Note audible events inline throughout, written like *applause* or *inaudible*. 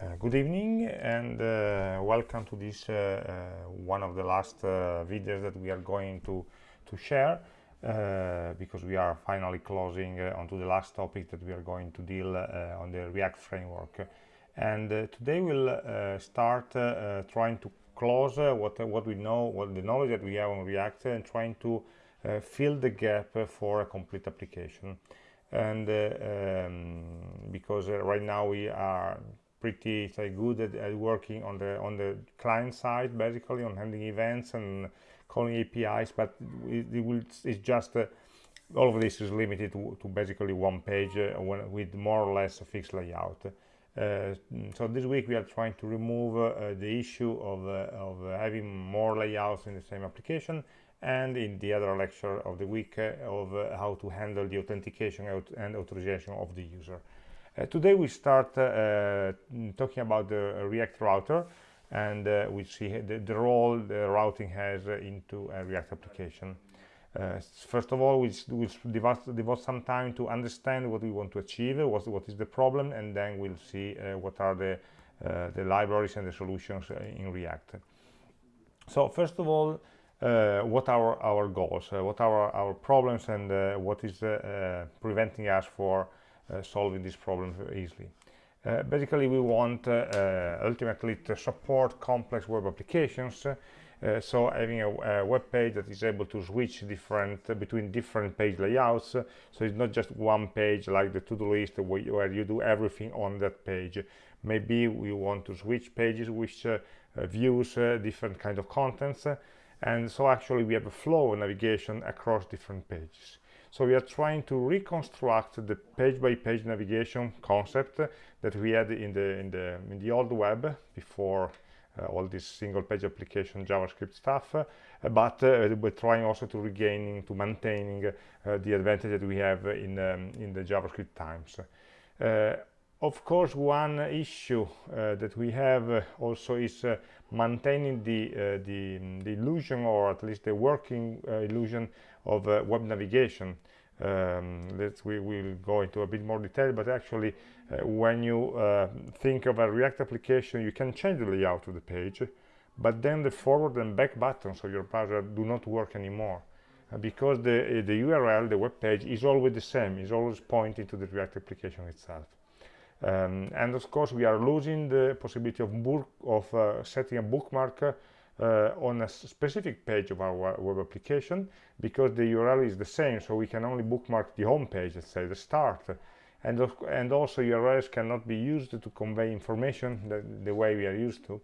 Uh, good evening and uh, welcome to this uh, uh one of the last uh, videos that we are going to to share because we are finally closing onto the last topic that we are going to deal on the React framework. And today we'll start trying to close what what we know what the knowledge that we have on React and trying to fill the gap for a complete application. And um, because right now we are pretty say, good at, at, working on the on the client side basically on handling events and calling apis but it, it will it's just uh, all of this is limited to, to basically one page uh, when, with more or less a fixed layout. Uh, so this week we are trying to remove uh, the issue of, uh, of having more layouts in the same application and in the other lecture of the week uh, of how to handle the authentication and authorization of the user today we start uh, talking about the React router and uh, we see the, the, role the routing has into a React application. Uh, first of all, we will devote, devote, some time to understand what we want to achieve, what, what is the problem, and then we'll see uh, what are the, uh, the libraries and the solutions in React. So first of all, what are our goals, what are our problems, and what is preventing us for uh, solving this problem easily. Uh, basically, we want uh, ultimately to support complex web applications uh, so having a, a, web page that is able to switch different uh, between different page layouts uh, so it's not just one page like the to-do list where, where, you do everything on that page maybe we want to switch pages which views different kind of contents and so actually we have a flow of navigation across different pages so we are trying to reconstruct the page-by-page -page navigation concept that we had in the in the in the old web before uh, all this single-page application JavaScript stuff, uh, but uh, we're trying also to regaining to maintaining uh, the advantage that we have in um, in the JavaScript times. Uh, of course, one issue uh, that we have also is maintaining the the the illusion, or at least the working illusion of uh, web navigation. Um, that we will go into a bit more detail but actually uh, when you uh, think of a react application you can change the layout of the page but then the forward and back buttons of your browser do not work anymore uh, because the uh, the url the web page is always the same is always pointing to the react application itself um, and of course we are losing the possibility of, of uh, setting a bookmark uh, on a specific page of our web application because the URL is the same so we can only bookmark the home page let's say the start. And, and also URLs cannot be used to convey information the, the way we are used to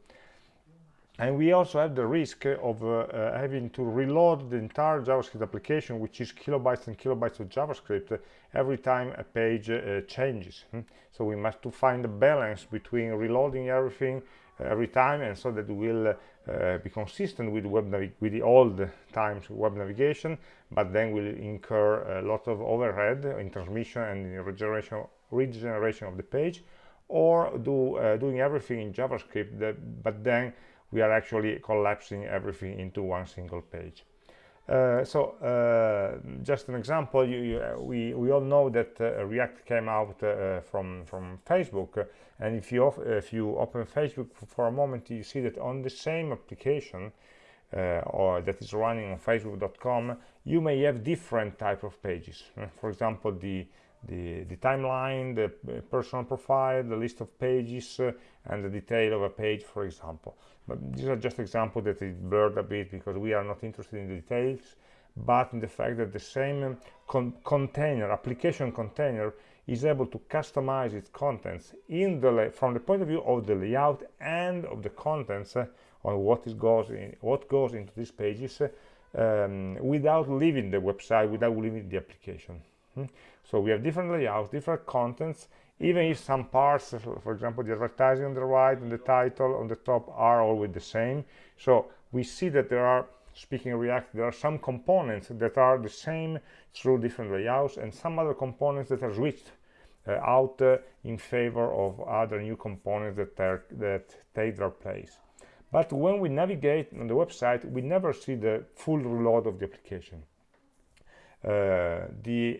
and we also have the risk of uh, uh, having to reload the entire JavaScript application which is kilobytes and kilobytes of JavaScript every time a page uh, changes hmm? so we must to find a balance between reloading everything every time and so that will uh, be consistent with web with the old times web navigation but then will incur a lot of overhead in transmission and in regeneration regeneration of the page or do uh, doing everything in javascript that, but then we are actually collapsing everything into one single page. Uh, so uh, just an example you, you, uh, we we all know that uh, react came out uh, from from facebook. And if you if you open facebook for a moment you see that on the same application or that is running on facebook.com you may have different type of pages. *laughs* For example the the, the timeline, the personal profile, the list of pages, uh, and the detail of a page, for example. But these are just examples that is blurred a bit because we are not interested in the details, but in the fact that the same con container, application container, is able to customize its contents in the from the point of view of the layout and of the contents uh, on what is goes in what goes into these pages uh, um, without leaving the website, without leaving the application. Hmm? So we have different layouts, different contents, even if some parts, for example, the advertising on the right and the title on the top are always the same. So we see that there are, speaking React, there are some components that are the same through different layouts and some other components that are switched uh, out uh, in favor of other new components that, are, that take their place. But when we navigate on the website, we never see the full reload of the application uh, the,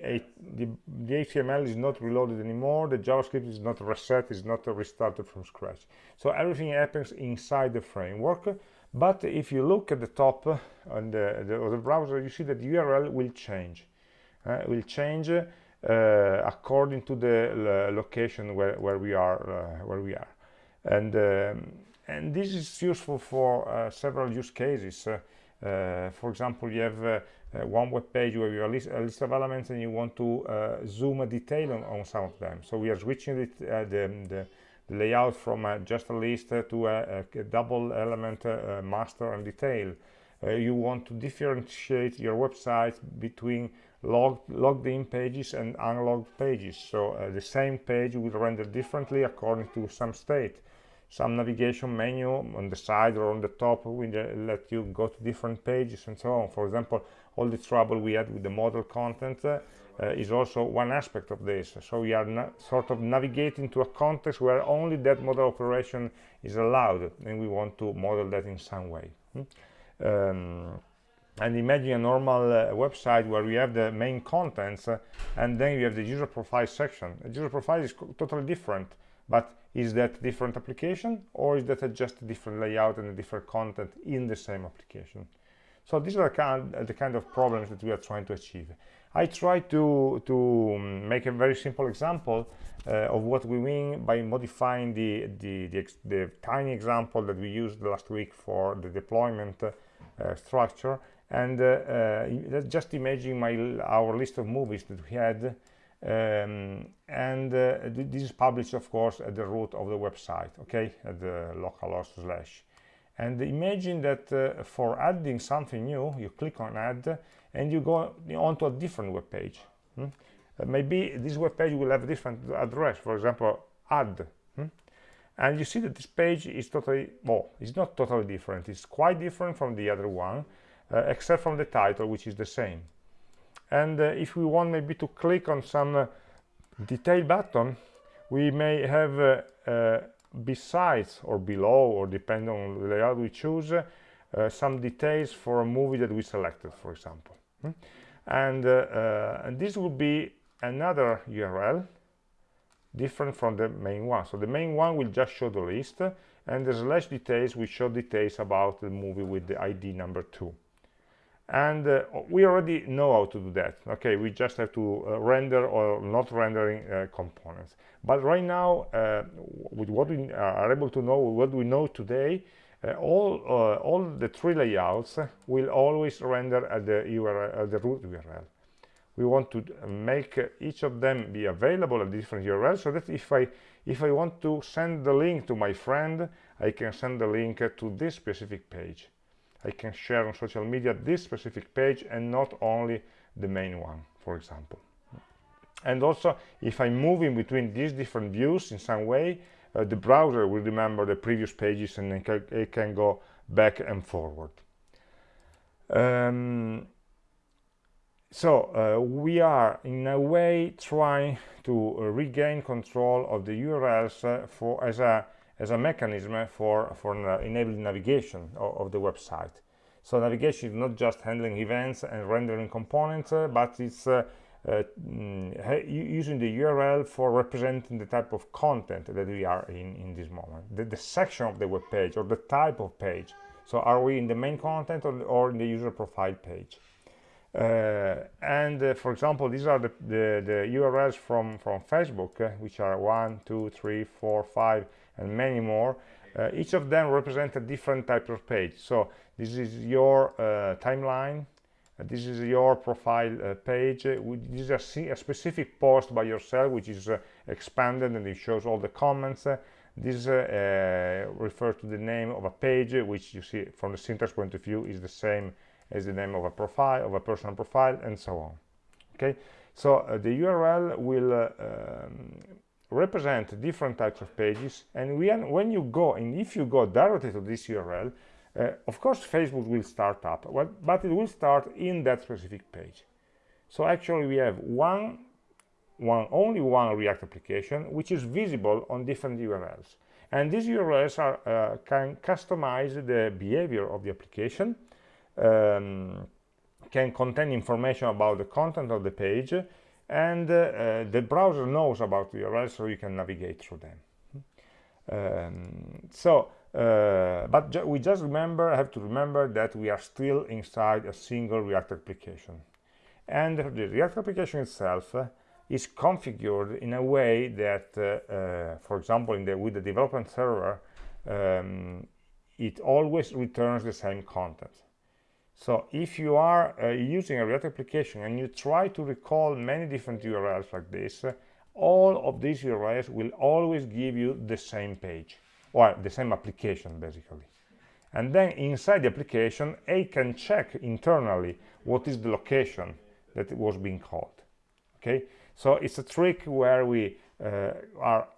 the, the HTML is not reloaded anymore, the JavaScript is not reset, is not restarted from scratch. So everything happens inside the framework, but if you look at the top uh, on the, the, the browser, you see that the URL will change. Uh, will change uh, according to the location where, where we are uh, where we are and um, and this is useful for several use cases for example you have uh, one web page where you have a list, a list, of elements and you want to uh, zoom a detail on, on, some of them. So we are switching it, uh, the, the, the, layout from just a list to a, a, double element master and detail. You want to differentiate your website between logged, logged in pages and unlogged pages. So uh, the same page will render differently according to some state some navigation menu on the side or on the top will let you go to different pages and so on. For example all the trouble we had with the model content uh, uh, is also one aspect of this. So we are sort of navigating to a context where only that model operation is allowed and we want to model that in some way. Hmm? um, and imagine a normal uh, website where we have the main contents uh, and then you have the user profile section. The user profile is totally different but is that different application or is that just a different layout and a different content in the same application? So these are the kind of problems that we are trying to achieve. I try to to um, make a very simple example uh, of what we mean by modifying the, the the, the tiny example that we used last week for the deployment uh, structure. And uh, uh just imagine my our list of movies that we had um, and uh, this is published of course at the root of the website okay at the localhost slash and imagine that uh, for adding something new you click on add and you go onto a different web page hmm? uh, maybe this web page will have a different address for example add hmm? and you see that this page is totally well it's not totally different it's quite different from the other one uh, except from the title which is the same and uh, if we want maybe to click on some uh, detail button we may have uh, besides or below or depending on the layout we choose uh, some details for a movie that we selected for example. Hmm? and, uh, uh, and, this will be another URL different from the main one. So the main one will just show the list and the slash details will show details about the movie with the ID number two and uh, we already know how to do that okay? We just have to uh, render or not rendering uh, components. But right now uh, with what we are able to know what we know today uh, all uh, all the three layouts will always render at the url at the root url we want to make each of them be available at different urls so that if i if i want to send the link to my friend i can send the link to this specific page I can share on social media this specific page and not only the main one, for example. And also, if I'm moving between these different views in some way, uh, the browser will remember the previous pages and it can go back and forward. Um, so uh, we are in a way trying to uh, regain control of the URLs uh, for as a as a mechanism for, for enabling navigation of, of, the website. So navigation is not just handling events and rendering components, uh, but it's uh, uh, mm, using the URL for representing the type of content that we are in in this moment, the, the section of the web page or the type of page. So are we in the main content or, or in the user profile page? Uh, and uh, for example these are the, the, the urls from from facebook uh, which are one two three four five and many more. Uh, each of them represent a different type of page. So this is your uh, timeline. Uh, this is your profile page. This is a, a, specific post by yourself which is expanded and it shows all the comments. This refers to the name of a page which you see from the syntax point of view is the same as the name of a profile of a personal profile and so on. Okay? So uh, the url will uh, um, represent different types of pages and when, when you go and if you go directly to this url uh, of course facebook will start up but it will start in that specific page. So actually we have one one only one react application which is visible on different urls and these urls are uh, can customize the behavior of the application um, can contain information about the content of the page and uh, the browser knows about the so you can navigate through them. Um, so uh, but ju we just remember have to remember that we are still inside a single react application. And the react application itself uh, is configured in a way that uh, uh, for example in the with the development server um, it always returns the same content so if you are uh, using a React application and you try to recall many different URLs like this, uh, all of these URLs will always give you the same page or the same application basically. And then inside the application, A can check internally what is the location that it was being called. Okay, so it's a trick where we uh, are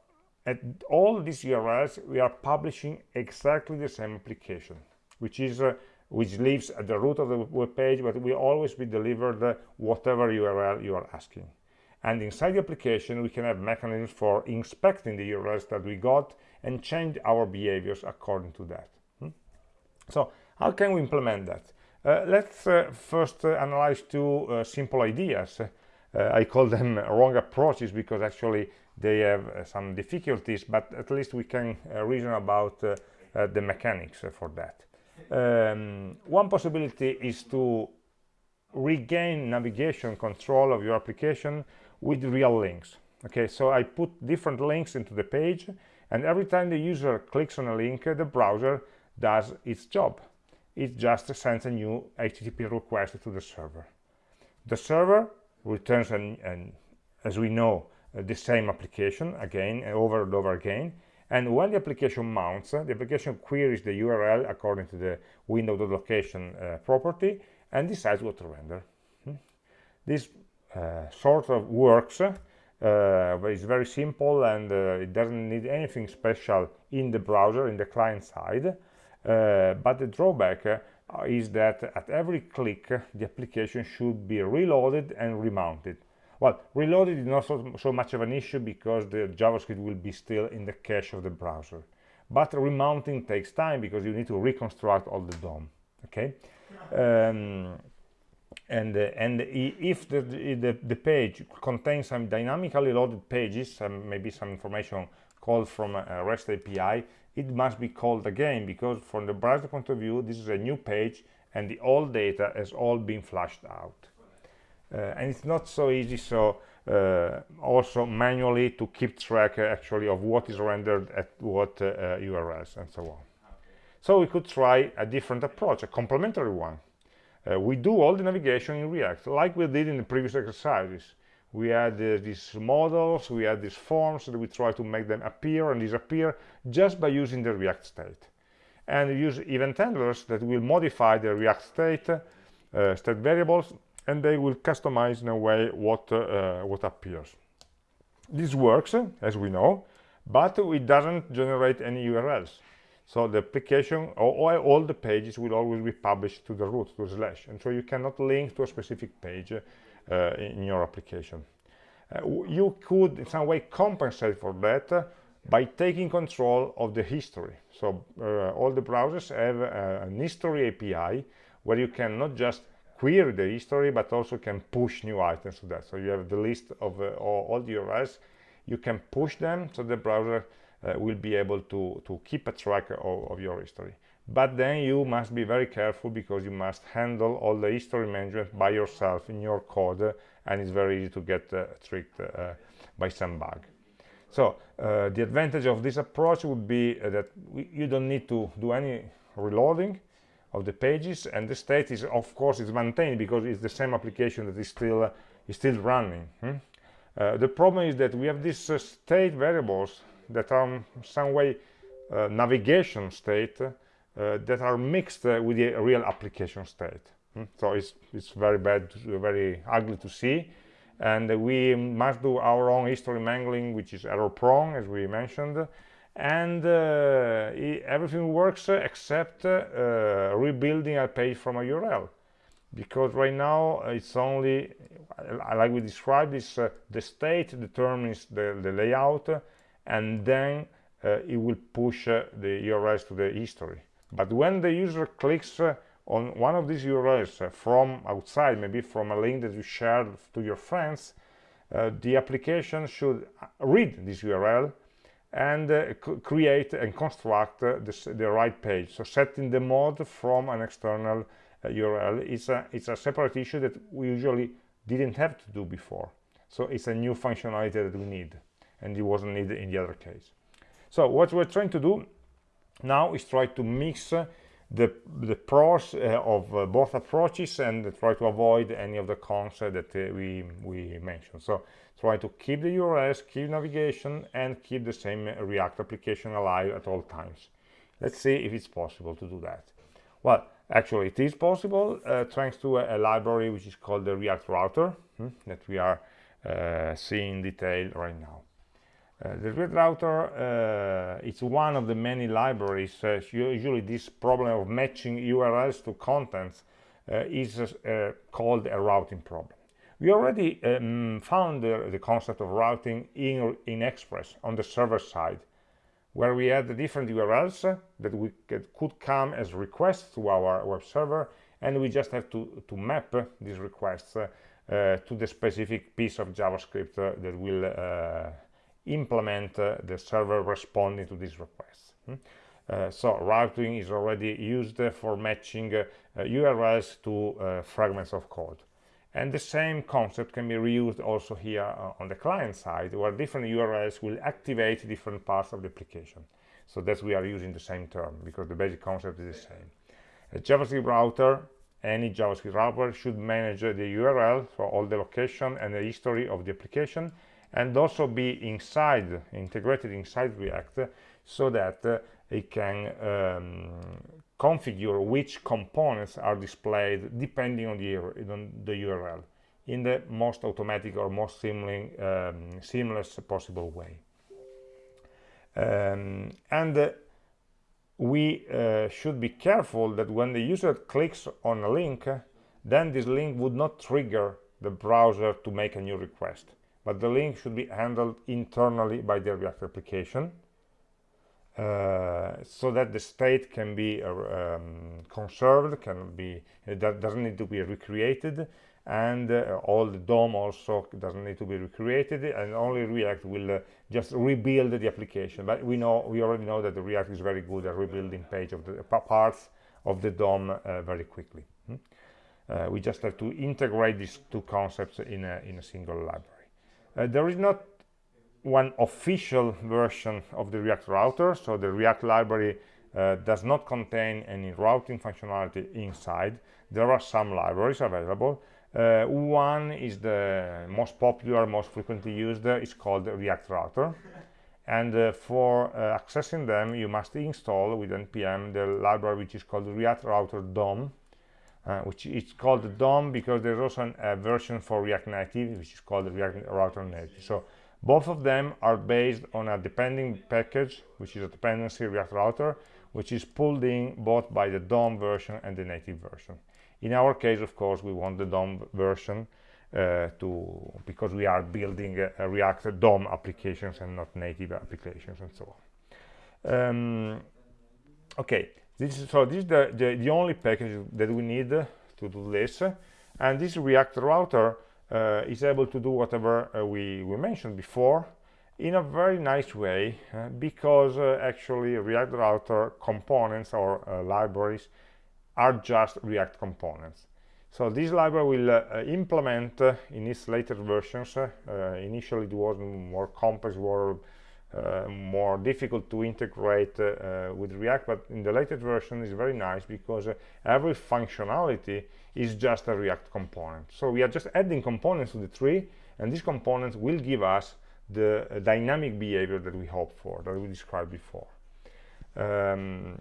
at all these URLs, we are publishing exactly the same application, which is uh, which lives at the root of the web page, but will always be delivered whatever URL you are asking. And inside the application, we can have mechanisms for inspecting the URLs that we got and change our behaviors according to that. Hmm? So how can we implement that? Uh, let's uh, first uh, analyze two uh, simple ideas. Uh, I call them *laughs* wrong approaches because actually they have uh, some difficulties, but at least we can reason about the mechanics for that um, one possibility is to regain navigation control of your application with real links. Okay so i put different links into the page and every time the user clicks on a link the browser does its job. It just sends a new http request to the server. The server returns an, an as we know uh, the same application again over and over again and when the application mounts the application queries the url according to the window.location uh, property and decides what to render. Hmm? this uh, sort of works uh, but it's very simple and uh, it doesn't need anything special in the browser in the client side. Uh, but the drawback uh, is that at every click the application should be reloaded and remounted well, reloaded is not so, so much of an issue because the JavaScript will be still in the cache of the browser. But remounting takes time because you need to reconstruct all the DOM. Okay, um, and uh, and if the, the, the page contains some dynamically loaded pages, some, maybe some information called from a REST API, it must be called again because from the browser point of view, this is a new page and the old data has all been flushed out. Uh, and it's not so easy so uh, also manually to keep track uh, actually of what is rendered at what URLs and so on so we could try a different approach a complementary one we do all the navigation in React, like we did in the previous exercises. We had uh, these models, we had these forms, that we try to make them appear and disappear just by using the React state. And use event handlers that will modify the React state, uh, state variables and they will customize in a way what uh, what appears. This works as we know but it doesn't generate any urls so the application or all the pages will always be published to the root to slash. And so you cannot link to a specific page uh, in your application. Uh, you could in some way compensate for that by taking control of the history. So uh, all the browsers have uh, an history api where you can not just query the history but also can push new items to that. So you have the list of uh, all the URLs you can push them so the browser uh, will be able to to keep a track of, of, your history. But then you must be very careful because you must handle all the history management by yourself in your code uh, and it's very easy to get uh, tricked uh, by some bug. So uh, the advantage of this approach would be that we, you don't need to do any reloading of the pages and the state is of course is maintained because it's the same application that is still uh, is still running hmm? uh, the problem is that we have these uh, state variables that are some way uh, navigation state uh, that are mixed uh, with the real application state hmm? so it's it's very bad very ugly to see and we must do our own history mangling which is error prone as we mentioned and uh, everything works except uh, rebuilding a page from a URL because right now it's only like we described this uh, the state determines the, the layout and then uh, it will push uh, the URLs to the history. But when the user clicks uh, on one of these URLs uh, from outside, maybe from a link that you shared to your friends, uh, the application should read this URL and uh, create and construct uh, this, the right page. So setting the mode from an external URL is a, it's a separate issue that we usually didn't have to do before. So it's a new functionality that we need and it wasn't needed in the other case. So what we're trying to do now is try to mix uh, the, the pros uh, of uh, both approaches and try to avoid any of the cons uh, that uh, we, we mentioned. So try to keep the URLs, keep navigation, and keep the same React application alive at all times. Let's see if it's possible to do that. Well, actually it is possible uh, thanks to a, a, library which is called the React Router hmm, that we are seeing in detail right now. Uh, the React router uh, is one of the many libraries. Uh, usually this problem of matching URLs to contents uh, is uh, called a routing problem. We already um, found the concept of routing in, in Express on the server side, where we had the different URLs that we could, could come as requests to our web server, and we just have to, to map these requests to the specific piece of JavaScript that will implement uh, the server responding to these requests. Hmm? Uh, so routing is already used for matching URLs uh, to fragments of code. And the same concept can be reused also here uh, on the client side, where different URLs will activate different parts of the application. So that we are using the same term, because the basic concept is the same. A JavaScript router, any JavaScript router should manage the URL, for all the location and the history of the application, and also be inside integrated inside react so that uh, it can um, configure which components are displayed depending on the, on the url in the most automatic or most seamless, um, seamless possible way. Um, and uh, we uh, should be careful that when the user clicks on a link then this link would not trigger the browser to make a new request but the link should be handled internally by the React application uh, so that the state can be uh, um, conserved, can be that doesn't need to be recreated, and uh, all the DOM also doesn't need to be recreated, and only React will uh, just rebuild the application. But we know we already know that the React is very good at rebuilding page of the parts of the DOM uh, very quickly. Hmm? Uh, we just have to integrate these two concepts in a in a single library. Uh, there is not one official version of the React router, so the React library uh, does not contain any routing functionality inside. There are some libraries available. Uh, one is the most popular, most frequently used, uh, it's called React Router. *laughs* And uh, for uh, accessing them, you must install with npm the library which is called React Router DOM, uh, which is called the DOM because there's also an, a version for React Native, which is called React Router Native. So both of them are based on a depending package, which is a dependency React Router, which is pulled in both by the DOM version and the native version. In our case, of course, we want the DOM version uh, to because we are building a, a React DOM applications and not native applications and so on. Um, okay, this is, so this is the, the, the, only package that we need to do this. And this React router uh, is able to do whatever uh, we, we mentioned before in a very nice way uh, because uh, actually React router components or uh, libraries are just React components. So this library will uh, implement in its later versions, initially it was more complex, uh, more difficult to integrate uh, with React, but in the latest version is very nice because uh, every functionality is just a React component. So we are just adding components to the tree, and these components will give us the uh, dynamic behavior that we hope for, that we described before. Um,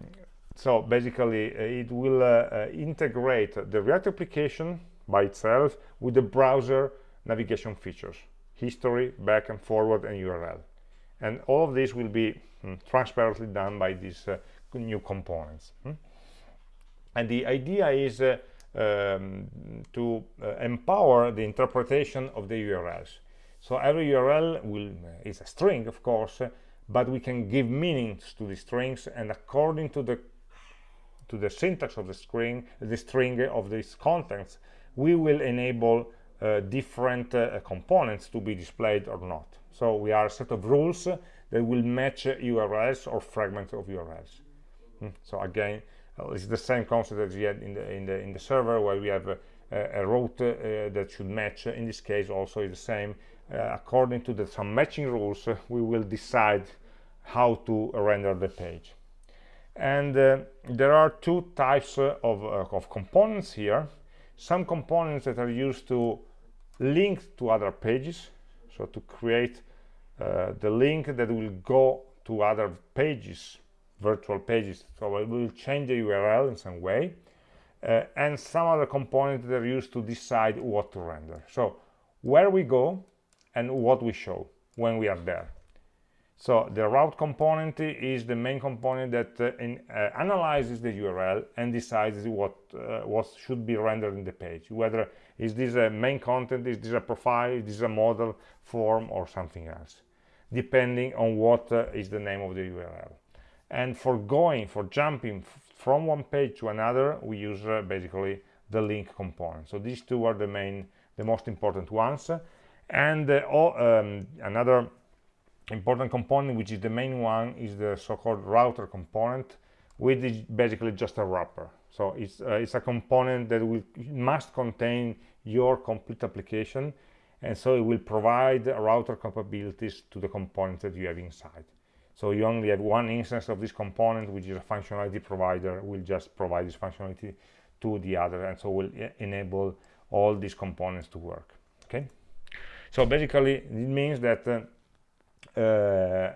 so basically, uh, it will uh, integrate the React application by itself with the browser navigation features, history, back and forward, and URL and all of this will be mm, transparently done by these uh, new components mm? and the idea is uh, um, to uh, empower the interpretation of the URLs so every URL will uh, is a string of course but we can give meanings to the strings and according to the to the syntax of the string the string of these contents we will enable uh, different uh, components to be displayed or not so we are a set of rules that will match urls or fragments of urls hmm. so again uh, it's the same concept as we had in the in the in the server where we have a, a route uh, that should match. In this case also is the same. Uh, according to the some matching rules *laughs* we will decide how to render the page. And uh, there are two types uh, of, uh, of components here. Some components that are used to link to other pages so to create uh, the link that will go to other pages virtual pages so it will change the url in some way uh, and some other components that are used to decide what to render. So where we go and what we show when we are there. So the route component is the main component that uh, in, uh, analyzes the URL and decides what uh, what should be rendered in the page. Whether is this a main content, is this a profile, is this a model, form, or something else, depending on what uh, is the name of the URL. And for going, for jumping from one page to another, we use uh, basically the link component. So these two are the main, the most important ones. And uh, all, um, another important component which is the main one is the so-called router component which is basically just a wrapper so it's uh, it's a component that will must contain your complete application and so it will provide router capabilities to the components that you have inside. So you only have one instance of this component which is a functionality provider will just provide this functionality to the other and so will enable all these components to work okay? So basically it means that uh, uh,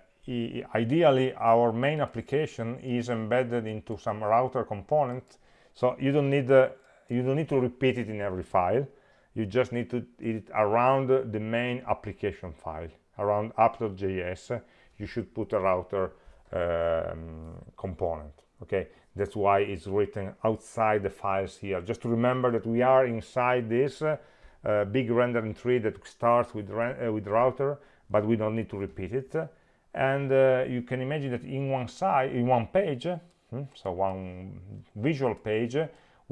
ideally our main application is embedded into some router component so you don't need uh, you don't need to repeat it in every file you just need to it around the main application file around app.js you should put a router um, component okay? That's why it's written outside the files here. Just to remember that we are inside this uh, big rendering tree that starts with uh, with router but we don't need to repeat it. And uh, you can imagine that in one side in one page hmm, so one visual page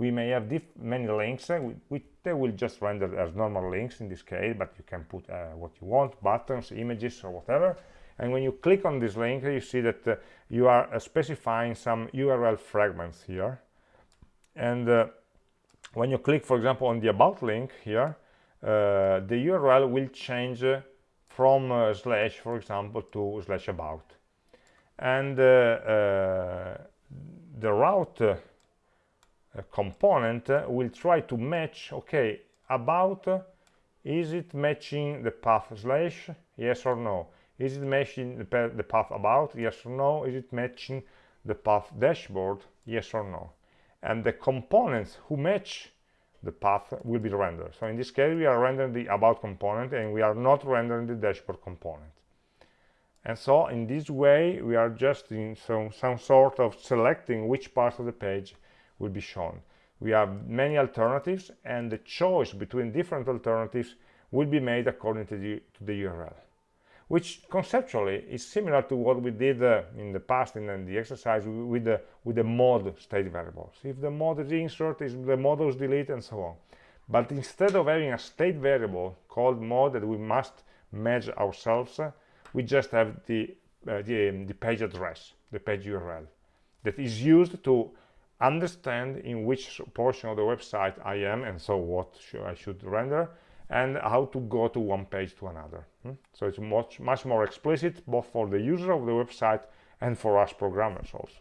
we may have many links we, we, they will just render as normal links in this case but you can put uh, what you want buttons images or whatever. And when you click on this link you see that uh, you are uh, specifying some url fragments here. And uh, when you click for example on the about link here uh, the url will change from uh, slash for example to slash about. And uh, uh, the route component uh, will try to match okay about is it matching the path slash yes or no is it matching the, the path about yes or no is it matching the path dashboard yes or no and the components who match the path will be rendered. So in this case, we are rendering the about component and we are not rendering the dashboard component. And so in this way, we are just in some, some sort of selecting which part of the page will be shown. We have many alternatives and the choice between different alternatives will be made according to the, to the URL which conceptually is similar to what we did uh, in the past in, in the exercise with the with the mod state variables if the mod is insert is the mod is delete and so on but instead of having a state variable called mod that we must match ourselves uh, we just have the uh, the, um, the page address the page url that is used to understand in which portion of the website i am and so what sh i should render and how to go to one page to another. Hmm? so it's much much more explicit both for the user of the website and for us programmers also.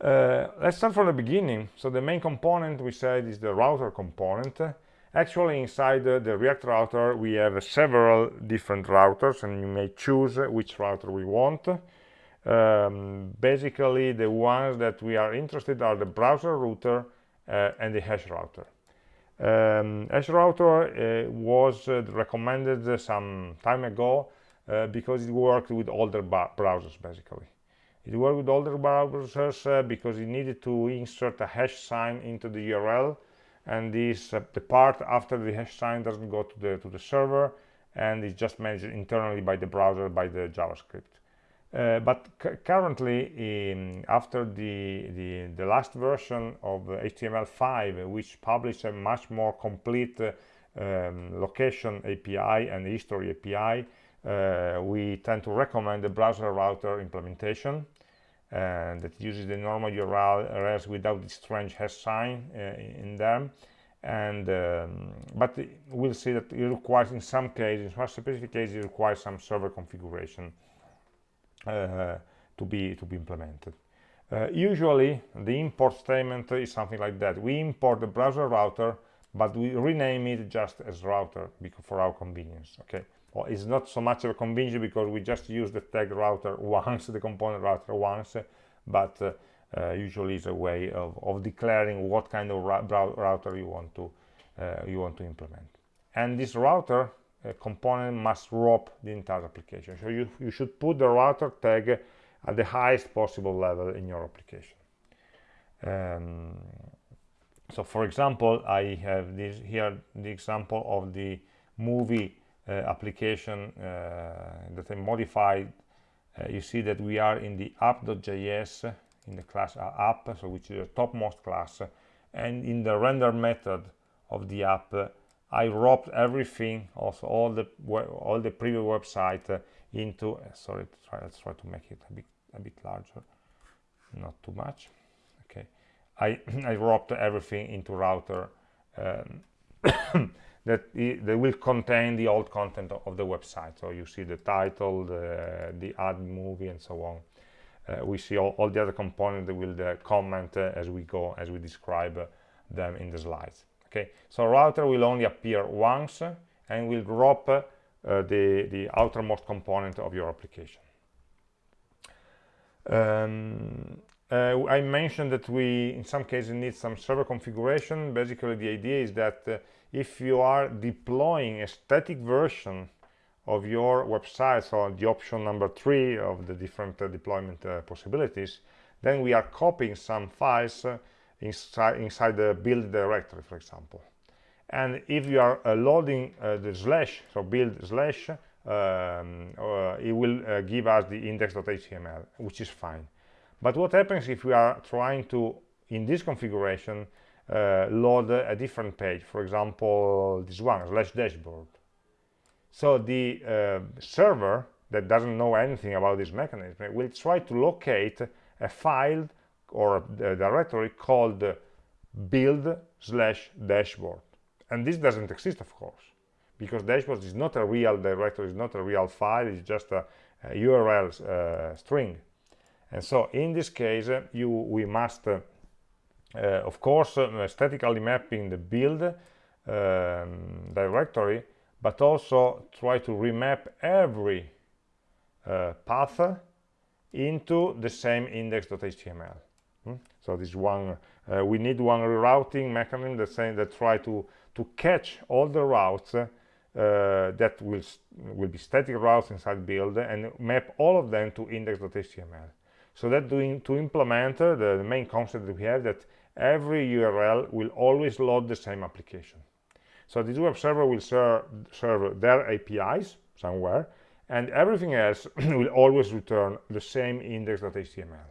Uh, let's start from the beginning. So the main component we said is the router component. Actually inside uh, the react router we have several different routers and you may choose which router we want um, basically the ones that we are interested are the browser router uh, and the hash router um, Router uh, was uh, recommended some time ago uh, because it worked with older browsers basically. It worked with older browsers uh, because it needed to insert a hash sign into the URL and this uh, the part after the hash sign doesn't go to the to the server and is just managed internally by the browser by the JavaScript. Uh, but currently, after the, the, the, last version of HTML5, which published a much more complete uh, um, location API and history API, uh, we tend to recommend the browser router implementation and that uses the normal URLs without the strange hash sign uh, in them. And um, but we'll see that it requires in some cases in some specific cases it requires some server configuration. uh, to be to be implemented. Uh, usually the import statement is something like that. We import the browser router but we rename it just as router because for our convenience okay? Well, it's not so much of a convenience because we just use the tag router *laughs* once the component router once but uh, uh, usually is a way of, of declaring what kind of router you want to uh, you want to implement. And this router uh, component must wrap the entire application. So you, you should put the router tag at the highest possible level in your application. Um, so for example I have this here the example of the movie uh, application uh, that I modified. Uh, you see that we are in the app.js in the class app so which is the topmost class and in the render method of the app I wrapped everything also all the all the previous website into sorry try, let's try to make it a bit a bit larger. Not too much. Okay. I *coughs* I wrapped everything into router um, *coughs* that they will contain the old content of the website. So you see the title the, the add movie and so on. Uh, we see all, all, the other components that will uh, comment uh, as we go as we describe uh, them in the slides okay so router will only appear once and will drop uh, the the outermost component of your application. Um, uh, I mentioned that we in some cases need some server configuration. Basically the idea is that if you are deploying a static version of your website, so the option number three of the different uh, deployment uh, possibilities, then we are copying some files uh, inside, inside the build directory, for example. And if you are uh, loading uh, the slash, so build slash, um, uh, it will give us the index.html, which is fine. But what happens if we are trying to, in this configuration, uh, load a different page for example this one slash dashboard so the uh, server that doesn't know anything about this mechanism will try to locate a file or a directory called build slash dashboard. And this doesn't exist of course because dashboard is not a real directory is not a real file it's just a, a url uh, string. And so in this case uh, you we must uh, uh, of course uh, statically mapping the build um, directory but also try to remap every uh, path into the same index.html hmm? so this one uh, we need one rerouting mechanism that saying that try to to catch all the routes uh, that will will be static routes inside build and map all of them to index.html so that doing to implement uh, the, the main concept that we have that every URL will always load the same application. So this web server will ser serve their APIs somewhere, and everything else *clears throat* will always return the same index.html.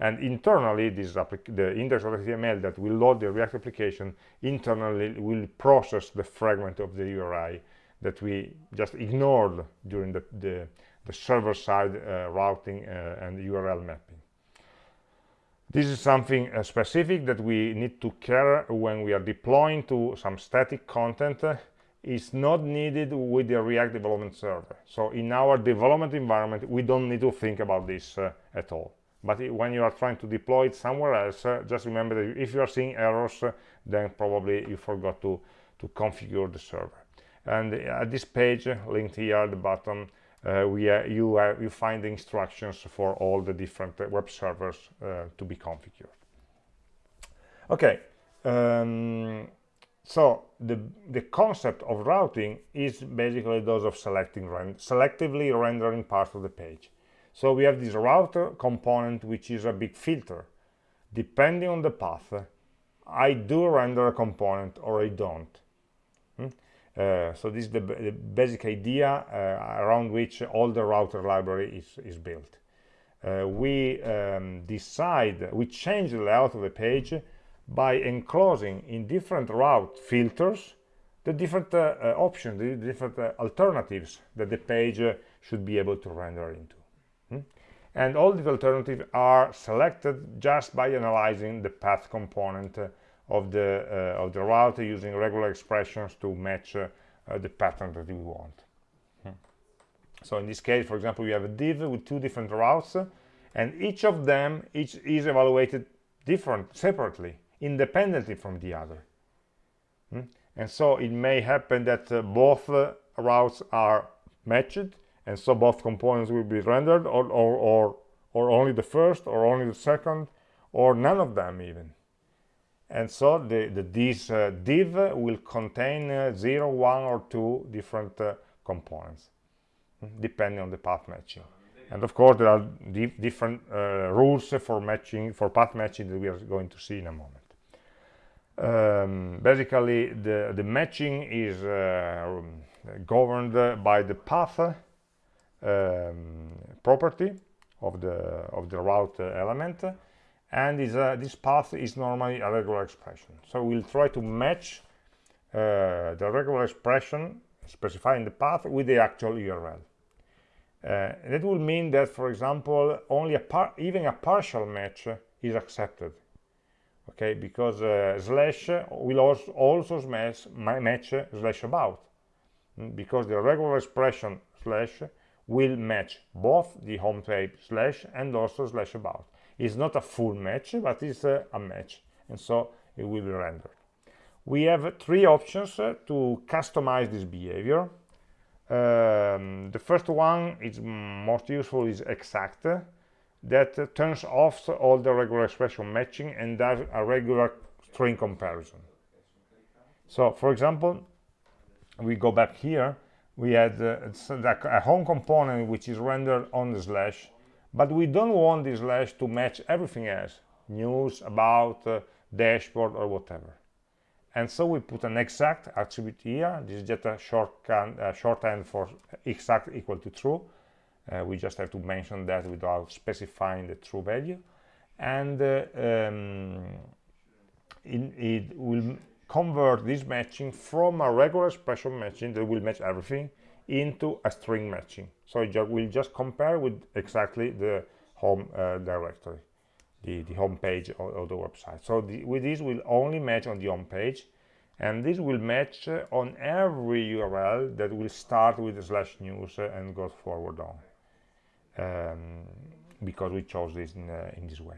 And internally, this the index.html that will load the React application internally will process the fragment of the URI that we just ignored during the, the, the server-side uh, routing uh, and URL mapping. This is something uh, specific that we need to care when we are deploying to some static content. Uh, is not needed with the React development server. So in our development environment, we don't need to think about this uh, at all. But when you are trying to deploy it somewhere else, uh, just remember that if you are seeing errors, uh, then probably you forgot to, to configure the server. And uh, at this page, linked here at the bottom, uh, we uh, you are you find the instructions for all the different uh, web servers to be configured okay um, so the the concept of routing is basically those of selecting selectively rendering parts of the page so we have this router component which is a big filter depending on the path I do render a component or I don't hmm? Uh, so this is the, the basic idea uh, around which all the router library is, is built. Uh, we um, decide, we change the layout of the page by enclosing in different route filters the different uh, uh, options, the different uh, alternatives that the page should be able to render into. And all these alternatives are selected just by analyzing the path component of the uh, of the route using regular expressions to match uh, uh, the pattern that we want hmm. so in this case for example we have a div with two different routes and each of them each is evaluated different separately independently from the other hmm. and so it may happen that uh, both uh, routes are matched and so both components will be rendered or, or, or, or only the first or only the second or none of them even. And so the, the this uh, div will contain uh, 0 1 or 2 different uh, components hmm, depending on the path matching. And of course there are di different uh, rules for matching for path matching that we are going to see in a moment. Um, basically the the matching is uh, governed by the path um, property of the of the route element and is a, this path is normally a regular expression. So we'll try to match uh, the regular expression specifying the path with the actual URL uh, that will mean that for example only a par even a partial match is accepted. Okay because uh, slash will also, match slash about. Mm, because the regular expression slash will match both the home page slash and also slash about. It's not a full match but it's a, match and so it will be rendered. We have three options uh, to customize this behavior. Um, the first one is most useful is exact uh, that turns off all the regular expression matching and does a regular string comparison. So for example we go back here we had uh, a home component which is rendered on the slash but we don't want this slash to match everything else news about uh, dashboard or whatever. And so we put an exact attribute here. This is just a shorthand, shorthand for exact equal to true. Uh, we just have to mention that without specifying the true value. And uh, um, in, it will convert this matching from a regular expression matching that will match everything into a string matching. So it will just compare with exactly the home uh, directory the, the home page of, of the website. So the, with this will only match on the home page and this will match uh, on every URL that will start with slash news uh, and goes forward on um, because we chose this in, uh, in this way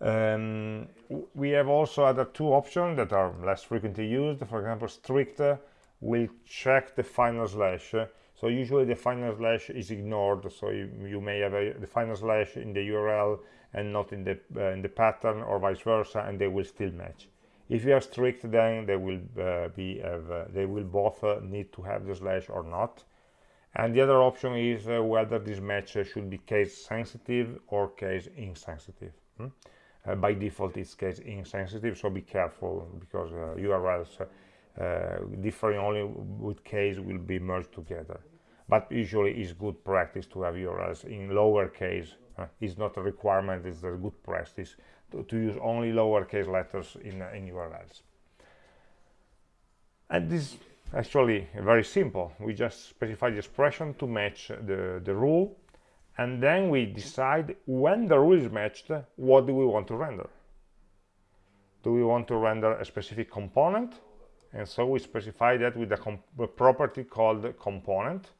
um, we have also other two options that are less frequently used. For example strict will check the final slash. So usually the final slash is ignored. So you, you may have a, the final slash in the url and not in the uh, in the pattern or vice versa and they will still match. If you are strict then they will uh, be uh, they will both uh, need to have the slash or not. And the other option is uh, whether this match should be case sensitive or case insensitive. Hmm? Uh, by default it's case insensitive so be careful because urls uh, differing only with case will be merged together. But usually it's good practice to have URLs in lowercase uh, it's not a requirement it's a good practice to, to use only lowercase letters in, uh, in URLs and this is actually very simple. We just specify the expression to match the, the rule and then we decide when the rule is matched what do we want to render. Do we want to render a specific component? And so we specify that with a, a property called component.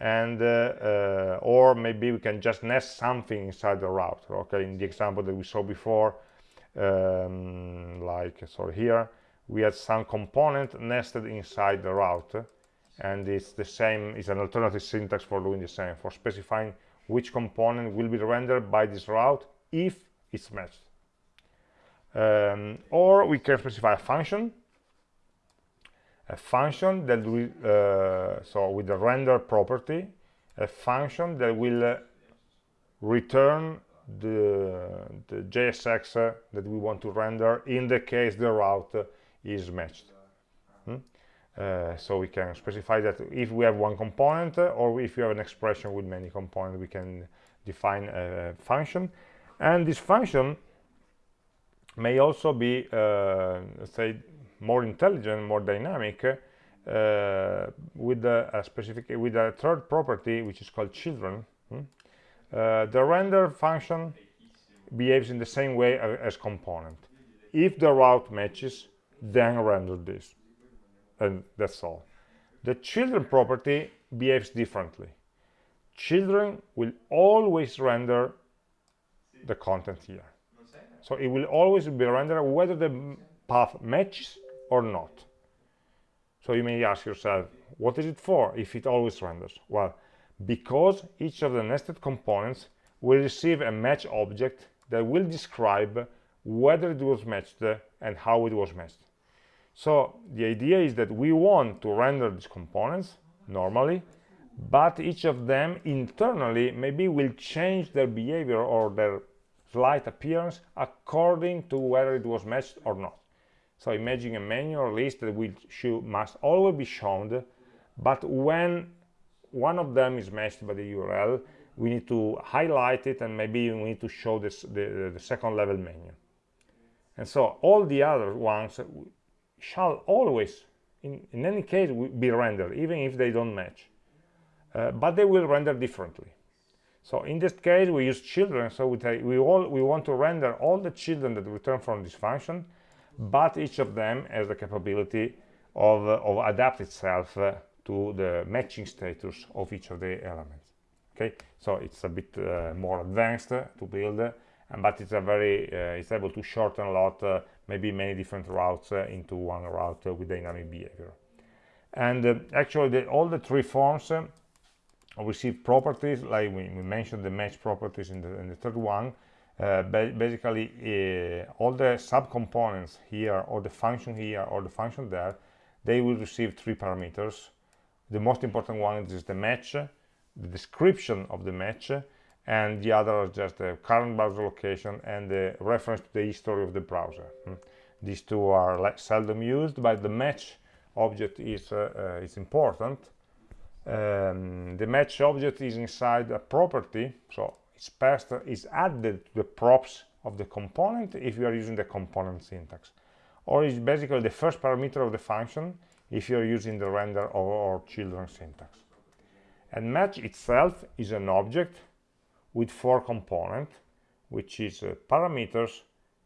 And uh, uh, or maybe we can just nest something inside the route. Okay in the example that we saw before um, like so here we had some component nested inside the route and it's the same it's an alternative syntax for doing the same for specifying which component will be rendered by this route if it's matched. Um, or we can specify a function a function that will uh, so with the render property a function that will uh, return the, the JSX uh, that we want to render in the case the route is matched uh, so we can specify that if we have one component uh, or if you have an expression with many components we can define a function. And this function may also be uh, say more intelligent more dynamic uh, with a, a, specific with a third property which is called children hmm? the render function behaves in the same way as component. If the route matches then render this and that's all. The children property behaves differently. Children will always render the content here. So it will always be rendered whether the path matches or not. So you may ask yourself what is it for if it always renders? Well because each of the nested components will receive a match object that will describe whether it was matched and how it was matched so the idea is that we want to render these components normally, but each of them internally maybe will change their behavior or their slight appearance according to whether it was matched or not. So imagine a menu or list that will must always be shown, but when one of them is matched by the URL, we need to highlight it and maybe we need to show this, the, the second level menu. And so all the other ones shall always in, in any case be rendered even if they don't match. Uh, but they will render differently. So in this case we use children so we, we all we want to render all the children that return from this function but each of them has the capability of, uh, of adapt itself uh, to the matching status of each of the elements. Okay? So it's a bit uh, more advanced to build but it's a very uh, it's able to shorten a lot uh, maybe many different routes uh, into one route with dynamic behavior. And actually the, all the three forms receive properties like we, we, mentioned the match properties in the, in the third one. Uh, ba basically uh, all the subcomponents here or the function here or the function there they will receive three parameters. The most important one is the match the description of the match and the other is just the current browser location and the reference to the history of the browser. Hmm. these two are like seldom used but the match object is uh, uh, is important. Um, the match object is inside a property so it's passed is added to the props of the component if you are using the component syntax. Or it's basically the first parameter of the function if you're using the render or, or children syntax. And match itself is an object with four components, which is uh, parameters,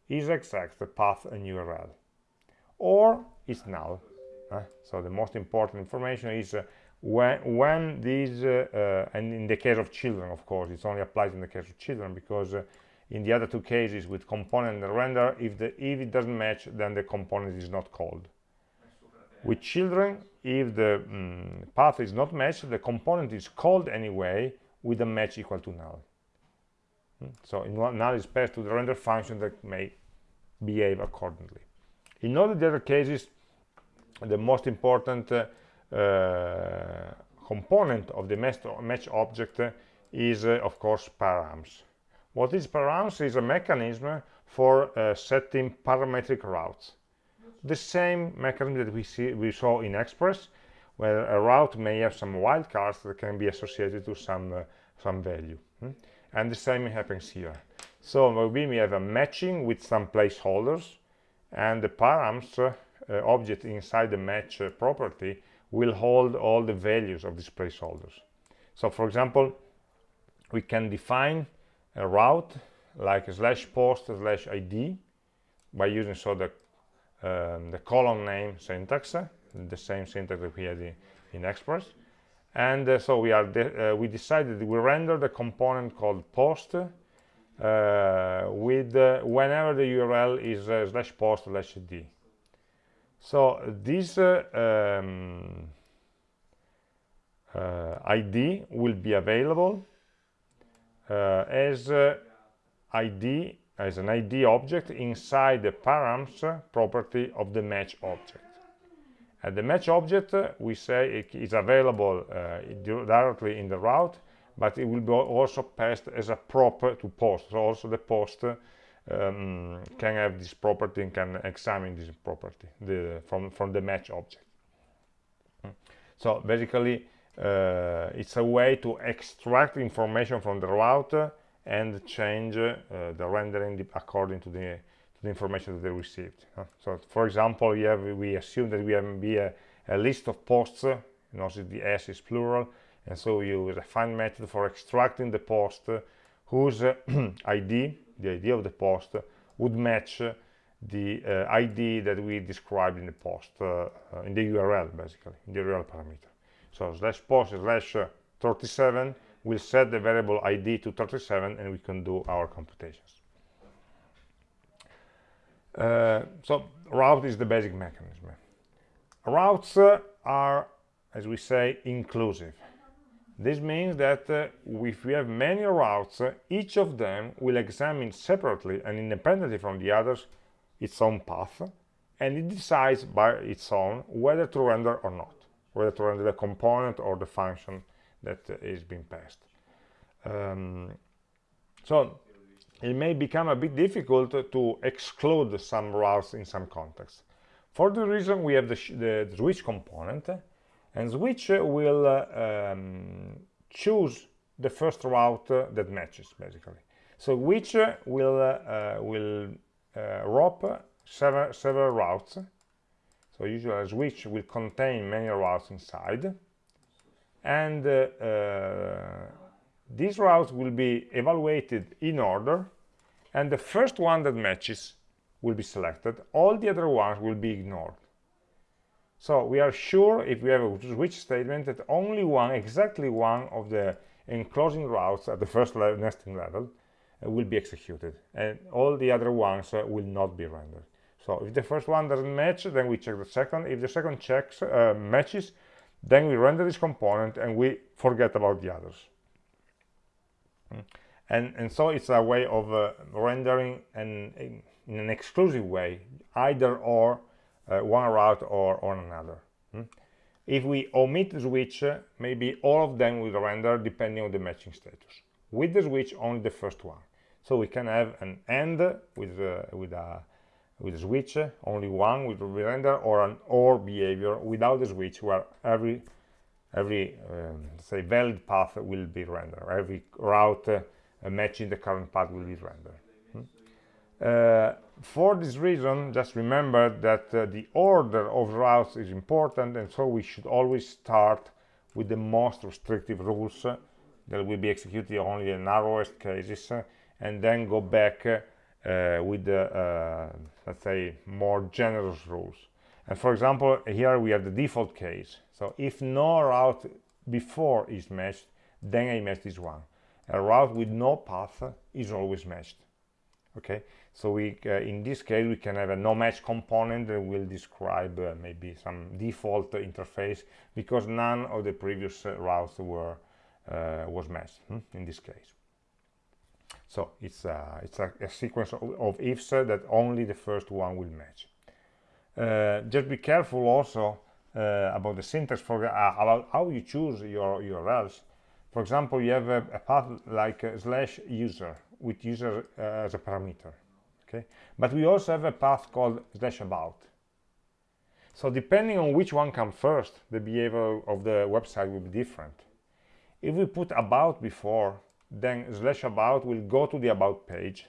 is exact, the path and URL, or is null. Uh, so the most important information is uh, when, when these, uh, uh, and in the case of children, of course, it's only applied in the case of children because uh, in the other two cases with component and render, if, the, if it doesn't match, then the component is not called. With children, if the um, path is not matched, the component is called anyway with a match equal to null. So in one, null is passed to the render function that may behave accordingly. In all the other cases, the most important uh, uh, component of the match object is, uh, of course, params. What is params is a mechanism for uh, setting parametric routes. The same mechanism that we, see, we saw in Express, where a route may have some wildcards that can be associated to some, uh, some value. Hmm? And the same happens here. So we have a matching with some placeholders and the params uh, object inside the match uh, property will hold all the values of these placeholders. So for example we can define a route like slash post slash id by using so the um, the column name syntax uh, the same syntax that we had in, in express and uh, so we are de uh, we decided we render the component called post uh, with uh, whenever the url is uh, slash post slash d. So this um, id will be available as id as an id object inside the params property of the match object and the match object, uh, we say it is available uh, directly in the route, but it will be also passed as a prop to post. So also the post um, can have this property and can examine this property the, from, from the match object. so basically uh, it's a way to extract information from the route and change uh, the rendering according to the, the, information that they received so for example we have we assume that we have maybe a, a list of posts notice the s is plural and so we use a find method for extracting the post whose *clears throat* id the ID of the post would match the uh, ID that we described in the post, uh, uh in the URL basically, in the URL parameter. So slash post slash 37 will set the variable ID to 37 and we can do our computations. Uh, so route is the basic mechanism. Routes uh, are, as we say, inclusive. This means that uh, if we have many routes, each of them will examine separately and independently from the others its own path, and it decides by its own whether to render or not, whether to render the component or the function that is being passed. Um, so it may become a bit difficult to exclude some routes in some contexts. For the reason we have the, the switch component, and switch will uh, um, choose the first route uh, that matches basically. So which uh, will will rope several several routes. So usually a switch will contain many routes inside. And uh, uh, these routes will be evaluated in order and the first one that matches will be selected all the other ones will be ignored so we are sure if we have a switch statement that only one, exactly one of the enclosing routes at the first le nesting level uh, will be executed and all the other ones uh, will not be rendered. So if the first one doesn't match, then we check the second. If the second checks uh, matches, then we render this component and we forget about the others. Mm. And, and so it's a way of uh, rendering in an exclusive way, either or uh, one route or on another. Hmm? If we omit the switch, uh, maybe all of them will render depending on the matching status. With the switch, only the first one. So we can have an AND with, uh, with, a, with a switch, only one will render, or an OR behavior without the switch, where every every um, say valid path will be rendered. Every route uh, matching the current path will be rendered. Hmm? Uh, for this reason, just remember that uh, the order of routes is important, and so we should always start with the most restrictive rules uh, that will be executed only in narrowest cases, uh, and then go back uh, with the, let's say, more generous rules. And for example, here we have the default case. So if no route before is matched, then I match this one. A route with no path is always matched. Okay, so we, uh, in this case, we can have a no match component that will describe uh, maybe some default interface because none of the previous uh, routes were uh, was matched hmm, in this case. So it's uh, it's a, a, sequence of, of ifs that only the first one will match. Uh, just be careful also uh, about the syntax for uh, about how you choose your URLs. For example, you have a, a path like uh, slash user with user as a parameter okay? But we also have a path called slash about. So depending on which one comes first the behavior of the website will be different. If we put about before then slash about will go to the about page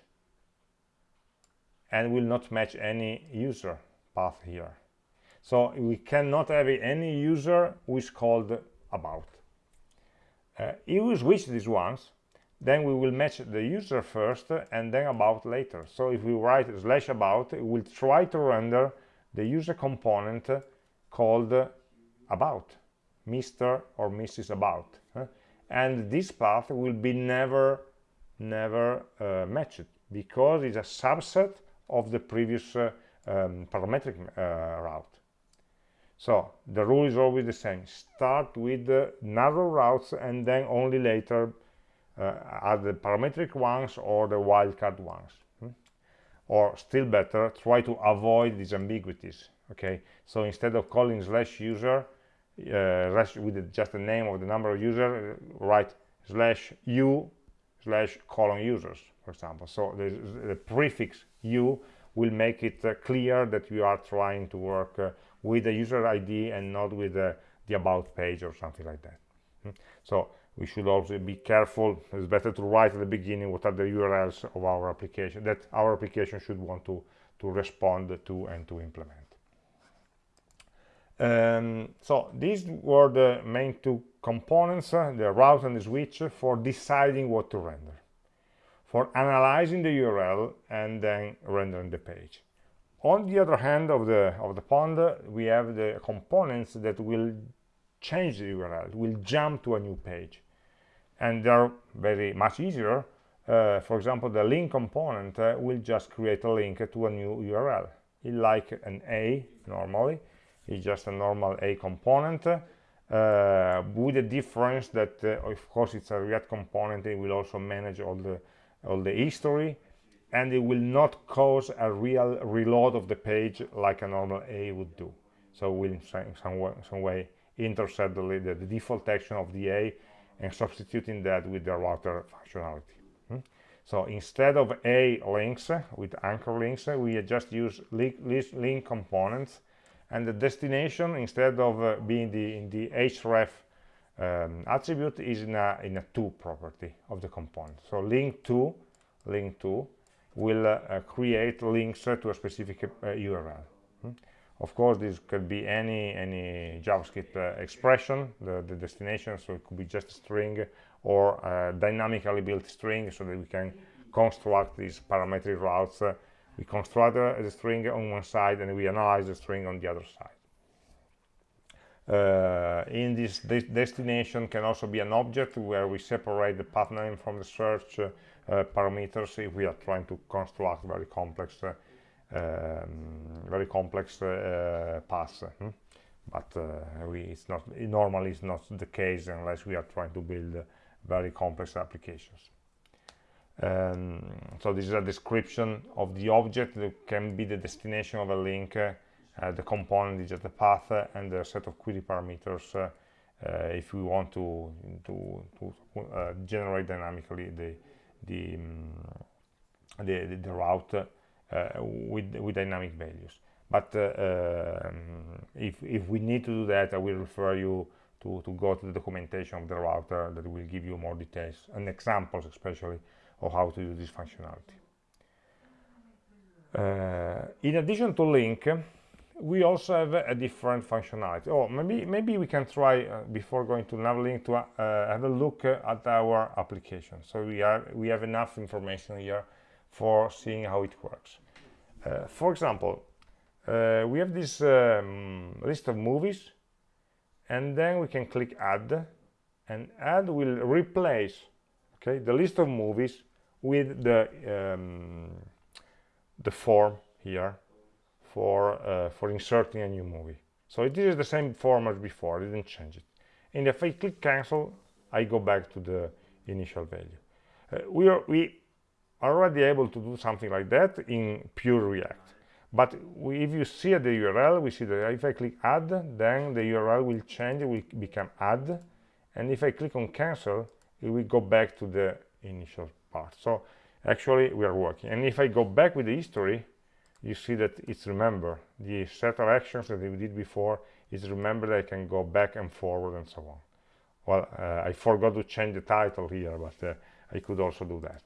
and will not match any user path here. So we cannot have any user who is called about. Uh, if we switch these ones then we will match the user first and then about later. So if we write slash about we will try to render the user component called about mr or mrs about and this path will be never never uh, matched because it's a subset of the previous uh, um, parametric uh, route. So the rule is always the same. Start with the narrow routes and then only later uh, are the parametric ones or the wildcard ones hmm? or still better try to avoid these ambiguities okay? So instead of calling slash user uh, with just the name of the number of user write slash u slash colon users for example. So the, the prefix u will make it uh, clear that you are trying to work uh, with the user id and not with the the about page or something like that. Mm. so we should also be careful. It's better to write at the beginning what are the urls of our application that our application should want to to respond to and to implement. Um, so these were the main two components uh, the route and the switch for deciding what to render for analyzing the url and then rendering the page. On the other hand of the of the pond we have the components that will change the url will jump to a new page. And they're very much easier uh, for example the link component uh, will just create a link to a new url it like an a normally. It's just a normal a component uh, with the difference that uh, of course it's a react component it will also manage all the all the history and it will not cause a real reload of the page like a normal A would do. So we'll in some way, some way intercept the, the, default action of the A and substituting that with the router functionality. Hmm? So instead of A links with anchor links, we just use link, link components and the destination instead of uh, being the in the href um, attribute is in a in a to property of the component. So link to link to will uh, create links to a specific uh, URL. Hmm? Of course, this could be any any JavaScript uh, expression, the, the destination, so it could be just a string or a dynamically built string so that we can construct these parametric routes. we construct the string on one side and we analyze the string on the other side. Uh, in this de destination can also be an object where we separate the path name from the search uh, uh, parameters if we are trying to construct very complex uh, um, very complex uh, paths hmm? but we, it's not it normally it's not the case unless we are trying to build very complex applications um, so this is a description of the object that can be the destination of a link uh, the component is just the path uh, and the set of query parameters uh, if we want to to, to generate dynamically the the um, the, the, route uh, with with dynamic values. But uh, um, if, if we need to do that I will refer you to, to go to the documentation of the router that will give you more details and examples especially of how to use this functionality. Uh, in addition to link we also have a different functionality. Oh, maybe maybe we can try uh, before going to Navlink to uh, have a look uh, at our application. So we are we have enough information here for seeing how it works. Uh, for example, uh, we have this um, list of movies, and then we can click Add, and Add will replace okay the list of movies with the um, the form here for uh, for inserting a new movie. So it is the same form as before I didn't change it. And if I click cancel I go back to the initial value. Uh, we are we already able to do something like that in pure react. But we, if you see the url we see that if i click add then the url will change it will become add. And if i click on cancel it will go back to the initial part. So actually we are working. And if i go back with the history you see that it's remember the set of actions that we did before is remember that I can go back and forward and so on. Well uh, I forgot to change the title here but uh, I could also do that.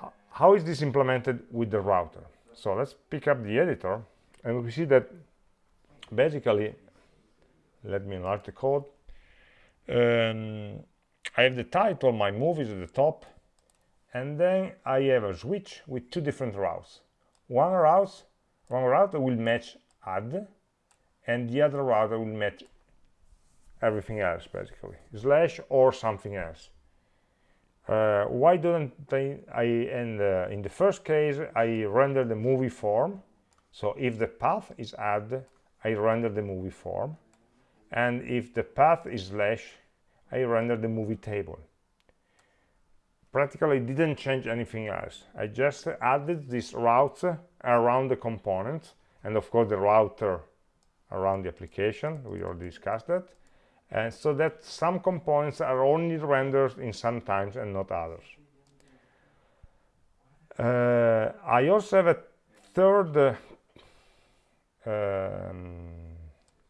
How, how is this implemented with the router? So let's pick up the editor and we see that basically let me enlarge the code. Um, I have the title my movies at the top and then I have a switch with two different routes one route one router will match add and the other router will match everything else basically. Slash or something else. Uh, why don't I, I the, in the first case I render the movie form. So if the path is add I render the movie form. And if the path is slash I render the movie table practically didn't change anything else. I just added these routes around the components and of course the router around the application. We already discussed that. And so that some components are only rendered in some times and not others. Uh, I also have a third uh, um,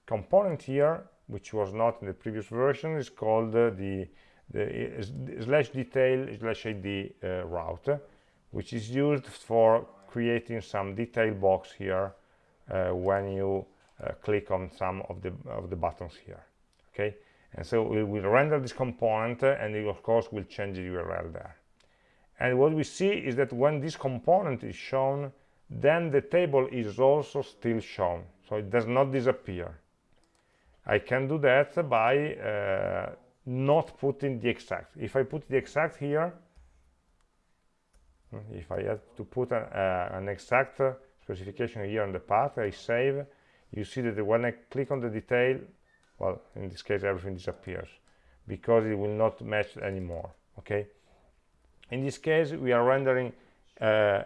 component here which was not in the previous version. Is called uh, the, the slash detail slash id uh, route which is used for creating some detail box here uh, when you uh, click on some of the of the buttons here okay? And so we will render this component uh, and it of course will change the url there. And what we see is that when this component is shown then the table is also still shown. So it does not disappear. I can do that by uh, not putting the exact if I put the exact here if I have to put a, uh, an exact specification here on the path I save you see that when I click on the detail well in this case everything disappears because it will not match anymore okay? In this case we are rendering uh,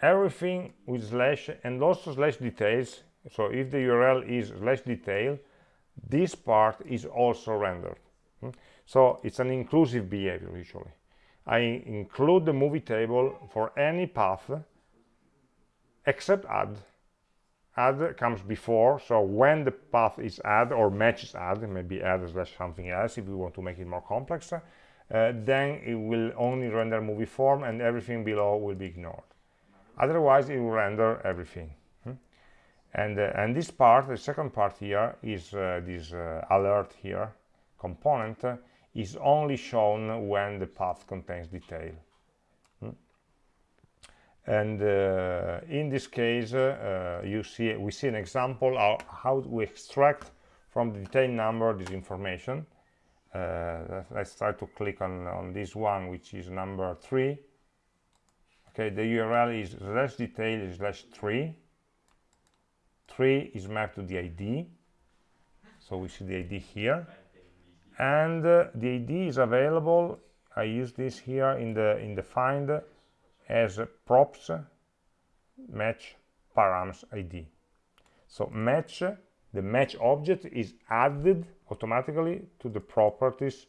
everything with slash and also slash details. So if the url is slash detail this part is also rendered hmm? so it's an inclusive behavior usually i include the movie table for any path except add add comes before so when the path is add or matches add maybe add slash something else if we want to make it more complex uh, then it will only render movie form and everything below will be ignored otherwise it will render everything? And uh, and this part the second part here is uh, this uh, alert here component uh, is only shown when the path contains detail. Hmm? and uh, in this case uh, you see we see an example of how we extract from the detail number this information. Let's try to click on on this one which is number three. Okay the url is slash detail slash 3 3 is mapped to the id so we see the id here. And uh, the id is available. I use this here in the in the find as props match params id so match the match object is added automatically to the properties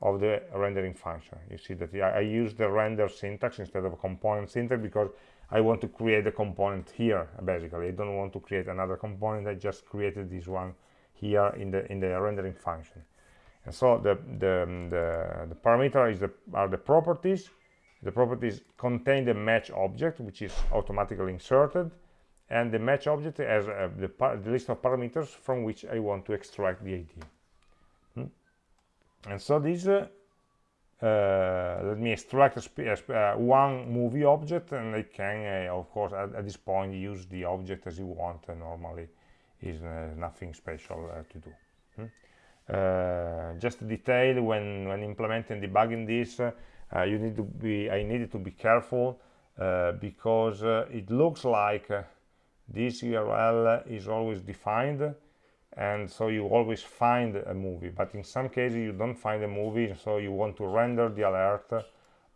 of the rendering function. You see that I, I use the render syntax instead of a component syntax because I want to create a component here basically. I don't want to create another component. I just created this one here in the in the rendering function. And so the the the, the parameter is the are the properties. The properties contain the match object, which is automatically inserted, and the match object has uh, the, the list of parameters from which I want to extract the ID and so this uh, let me extract uh, one movie object and I can uh, of course at, at, this point use the object as you want uh, normally is uh, nothing special to do hmm? just a detail when when implementing debugging this you need to be I needed to be careful because it looks like this URL is always defined and so you always find a movie but in some cases you don't find a movie so you want to render the alert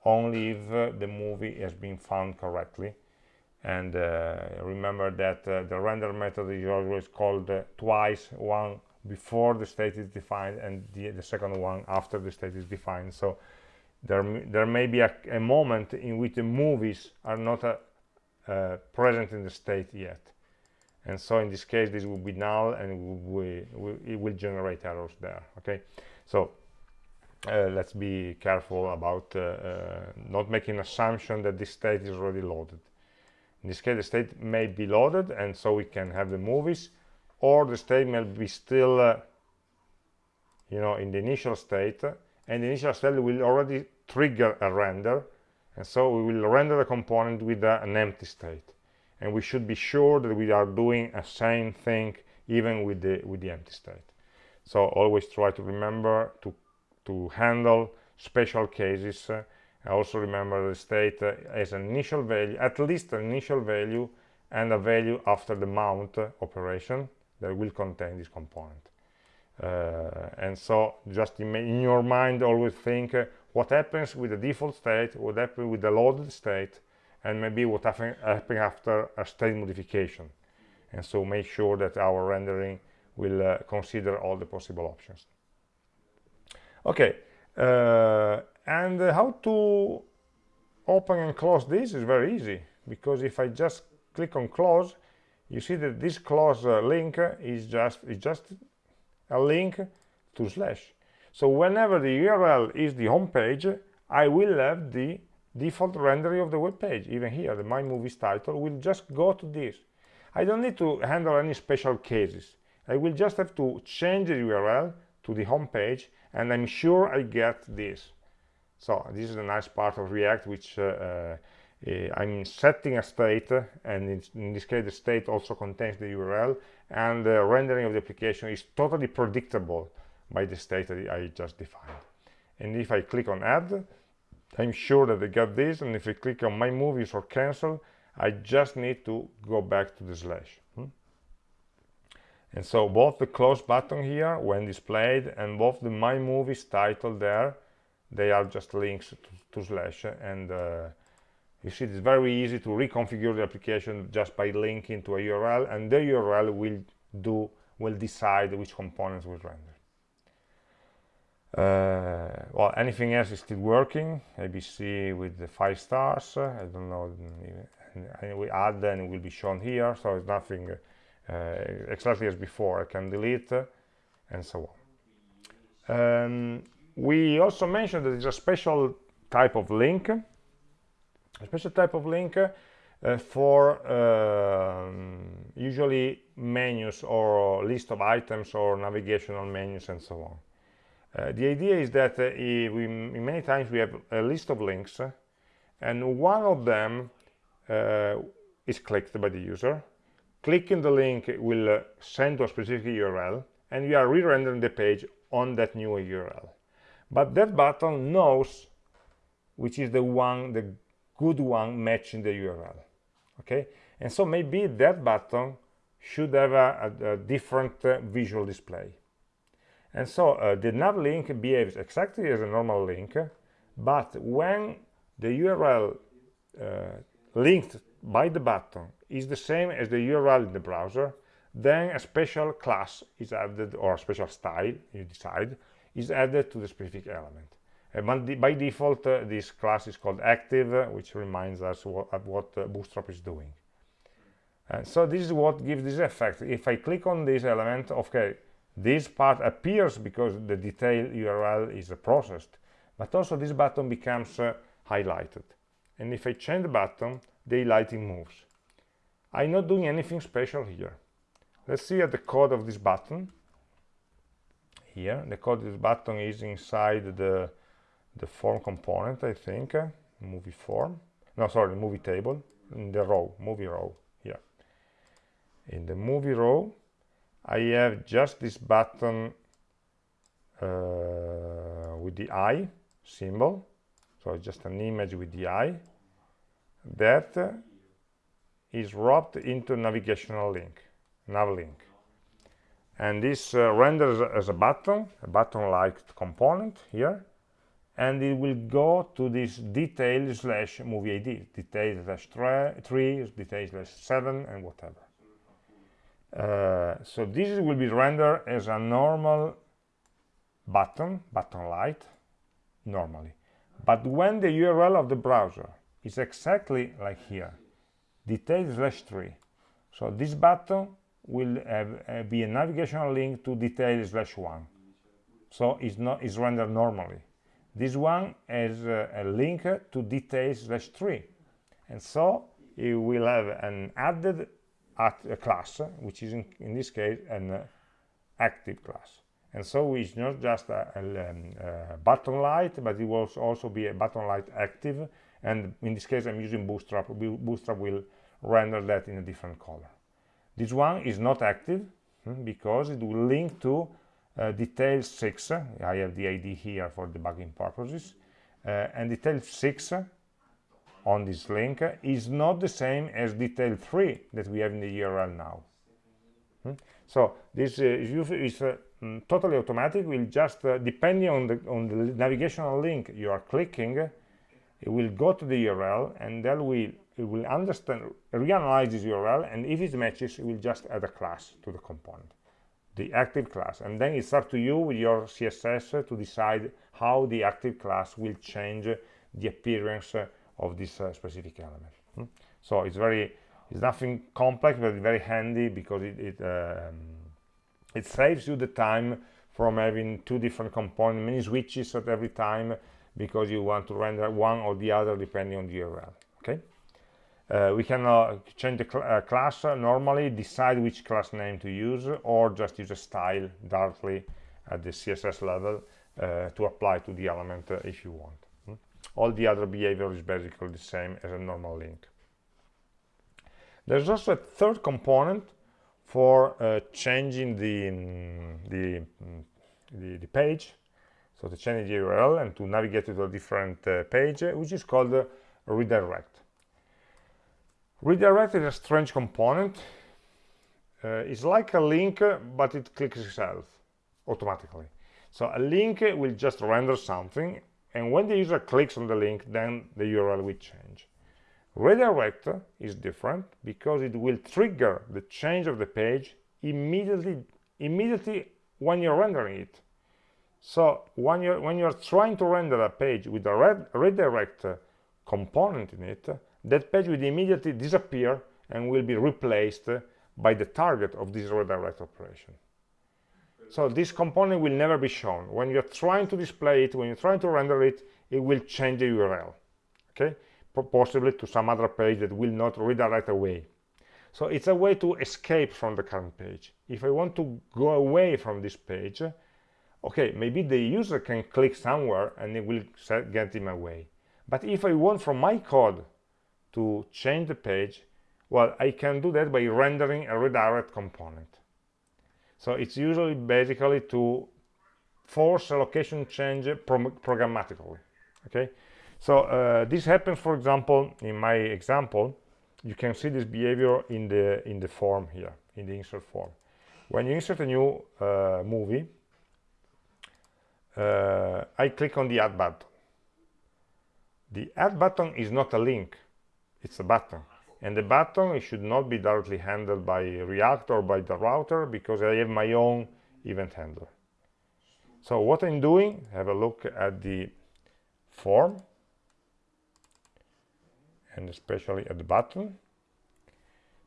only if uh, the movie has been found correctly. And uh, remember that uh, the render method is always called uh, twice one before the state is defined and the, the, second one after the state is defined. So there there may be a, a moment in which the movies are not uh, uh, present in the state yet and so in this case this will be null and we, we, it will generate errors there okay? So uh, let's be careful about uh, uh, not making an assumption that this state is already loaded. In this case the state may be loaded and so we can have the movies or the state may be still uh, you know in the initial state and the initial state will already trigger a render and so we will render the component with uh, an empty state and we should be sure that we are doing a same thing even with the with the empty state. So always try to remember to to handle special cases. Uh, also remember the state uh, as an initial value at least an initial value and a value after the mount operation that will contain this component. Uh, and so just in, in, your mind always think uh, what happens with the default state what happens with the loaded state and maybe what happen, after a state modification. And so make sure that our rendering will uh, consider all the possible options. Okay uh, and how to open and close this is very easy because if I just click on close you see that this close uh, link is just is just a link to slash. So whenever the url is the home page i will have the default rendering of the web page even here the my movies title will just go to this. I don't need to handle any special cases. I will just have to change the url to the home page and i'm sure i get this. So this is a nice part of react which uh, uh, i'm setting a state and in, in, this case the state also contains the url and the rendering of the application is totally predictable by the state that i just defined. And if i click on add I'm sure that I got this and if I click on my movies or cancel I just need to go back to the slash hmm? and so both the close button here when displayed and both the my movies title there they are just links to, to slash and uh, you see it's very easy to reconfigure the application just by linking to a URL and the URL will do will decide which components will render well anything else is still working. Abc with the five stars. I don't know and we add then it will be shown here so it's nothing uh, exactly as before. I can delete and so on. Um, we also mentioned that there's a special type of link a special type of link uh, for um, usually menus or list of items or navigational menus and so on. uh, the idea is that uh, we, many times we have a list of links uh, and one of them uh, is clicked by the user. Clicking the link will uh, send to a specific URL and we are re-rendering the page on that new URL. But that button knows which is the one, the good one matching the URL. Okay, and so maybe that button should have a, a, a different uh, visual display and so uh, the nav link behaves exactly as a normal link but when the url uh, linked by the button is the same as the url in the browser then a special class is added or a special style you decide is added to the specific element. And by default uh, this class is called active uh, which reminds us what, what uh, bootstrap is doing. And so this is what gives this effect. If i click on this element okay this part appears because the detail URL is processed, but also this button becomes uh, highlighted. And if I change the button, the highlighting moves. I'm not doing anything special here. Let's see at the code of this button. Here, the code of this button is inside the, the form component, I think, uh, movie form. No, sorry, movie table, in the row, movie row, here. In the movie row, I have just this button uh, with the eye symbol. So just an image with the eye that is wrapped into navigational link nav link. And this uh, renders as a button a button like component here. And it will go to this detail slash movie id detail slash 3 detail slash 7 and whatever so this will be rendered as a normal button button light normally. But when the url of the browser is exactly like here detail slash 3 so this button will have, uh, be a navigational link to detail slash 1 so it's not is rendered normally. This one has uh, a link to detail slash 3 and so it will have an added at a class which is in, in this case an uh, active class. And so it's not just a, a, um, a, button light but it will also be a button light active. And in this case i'm using bootstrap bootstrap will render that in a different color. This one is not active hmm, because it will link to uh, detail 6 i have the id here for debugging purposes. Uh, and detail 6 on this link is not the same as detail 3 that we have in the URL now. Hmm? So this uh, is uh, mm, totally automatic. Will just uh, depending on the on the navigational link you are clicking, it will go to the URL and then we it will understand reanalyze this URL and if it matches, it will just add a class to the component, the active class, and then it's up to you with your CSS to decide how the active class will change the appearance of this uh, specific element hmm? so it's very it's nothing complex but very handy because it, it um, it saves you the time from having two different components many switches at every time because you want to render one or the other depending on the url okay uh, we can uh, change the cl uh, class uh, normally decide which class name to use or just use a style directly at the css level uh, to apply to the element uh, if you want? All the other behavior is basically the same as a normal link there's also a third component for uh, changing the, mm, the, mm, the, the, page, so to change the URL and to navigate to a different uh, page, which is called uh, redirect. Redirect is a strange component. Uh, it's like a link, but it clicks itself automatically. So a link will just render something, and when the user clicks on the link, then the URL will change. Redirect is different because it will trigger the change of the page immediately immediately when you're rendering it. So when you're when you're trying to render a page with a red, redirect component in it, that page will immediately disappear and will be replaced by the target of this redirect operation. So this component will never be shown. When you're trying to display it, when you're trying to render it, it will change the URL. Okay? possibly to some other page that will not redirect away. So it's a way to escape from the current page. If I want to go away from this page, okay, maybe the user can click somewhere and it will get him away. But if I want from my code to change the page, well, I can do that by rendering a redirect component. So it's usually basically to force a location change programmatically, okay? So uh, this happens, for example, in my example, you can see this behavior in the in the form here, in the insert form. When you insert a new uh, movie, uh, I click on the add button. The add button is not a link, it's a button. And the button it should not be directly handled by React or by the router because I have my own event handler. So what I'm doing, have a look at the form and especially at the button.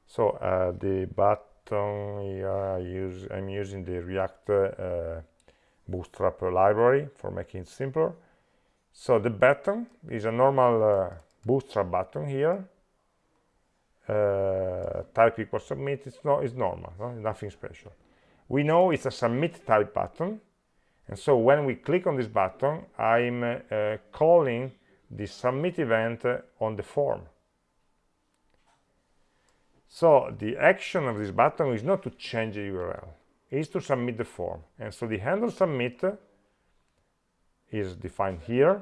So uh, the button I use I'm using the React uh, Bootstrap library for making it simpler. So the button is a normal uh, Bootstrap button here uh, type equals submit it's no it's normal no? nothing special we know it's a submit type button and so when we click on this button I'm uh, calling the submit event on the form. So the action of this button is not to change the URL, is to submit the form. And so the handle submit is defined here.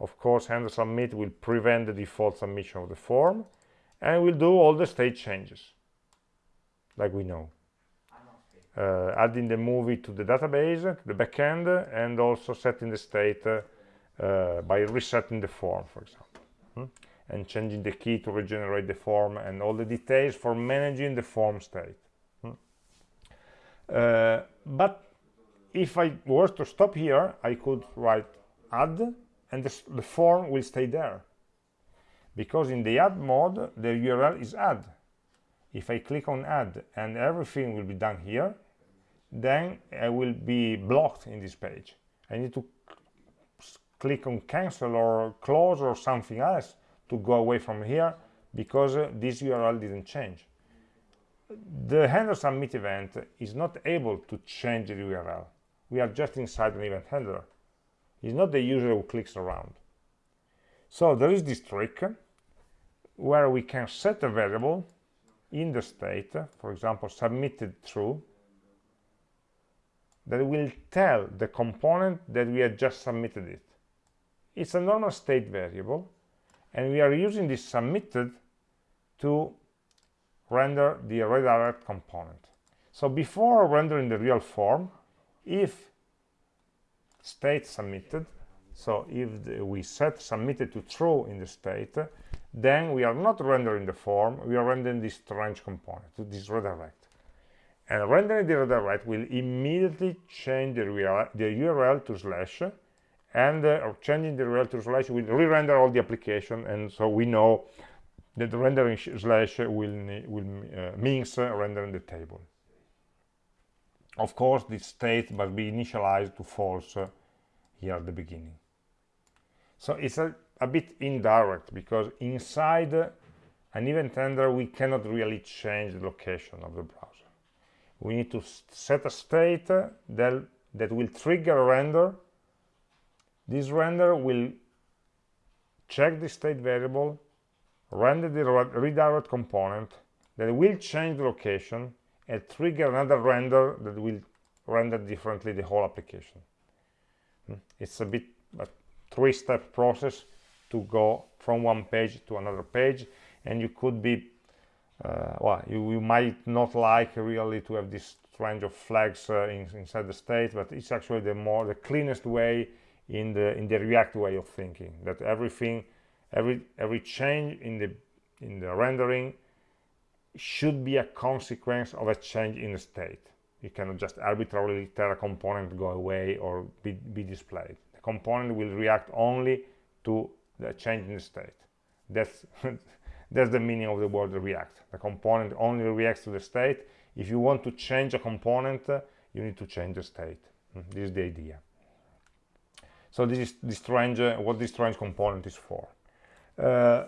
Of course, handle submit will prevent the default submission of the form and we'll do all the state changes, like we know. Uh, adding the movie to the database, to the backend, and also setting the state uh, by resetting the form, for example, hmm? and changing the key to regenerate the form and all the details for managing the form state. Hmm? Uh, but if I was to stop here, I could write add, and the, the form will stay there. Because in the add mode, the URL is add. If I click on add and everything will be done here, then I will be blocked in this page. I need to click on cancel or close or something else to go away from here because uh, this URL didn't change. The handler submit event is not able to change the URL. We are just inside an event handler. It's not the user who clicks around. So there is this trick where we can set a variable in the state, for example, submitted true, that will tell the component that we had just submitted it. It's a normal state variable and we are using this submitted to render the redirect component. So before rendering the real form if state submitted so if the, we set submitted to true in the state then we are not rendering the form we are rendering this strange component to this redirect. And rendering the redirect will immediately change the URL to slash and uh, changing the URL to slash will re-render all the application and so we know that the rendering slash will, will uh, means uh, rendering the table. Of course this state must be initialized to false uh, here at the beginning. So it's a, a bit indirect because inside an event handler we cannot really change the location of the browser. We need to set a state that, that will trigger a render. This render will check the state variable render the redirect component that will change the location and trigger another render that will render differently the whole application. Hmm? it's a bit a three-step process to go from one page to another page and you could be uh, well you, you, might not like really to have this range of flags uh, in, inside the state but it's actually the more the cleanest way in the in the react way of thinking that everything every every change in the in the rendering should be a consequence of a change in the state. You cannot just arbitrarily tell a component to go away or be, be displayed. The component will react only to the change in the state. That's *laughs* that's the meaning of the word react. The component only reacts to the state. If you want to change a component you need to change the state. Hmm, this is the idea. So this is the strange uh, what this strange component is for. Uh,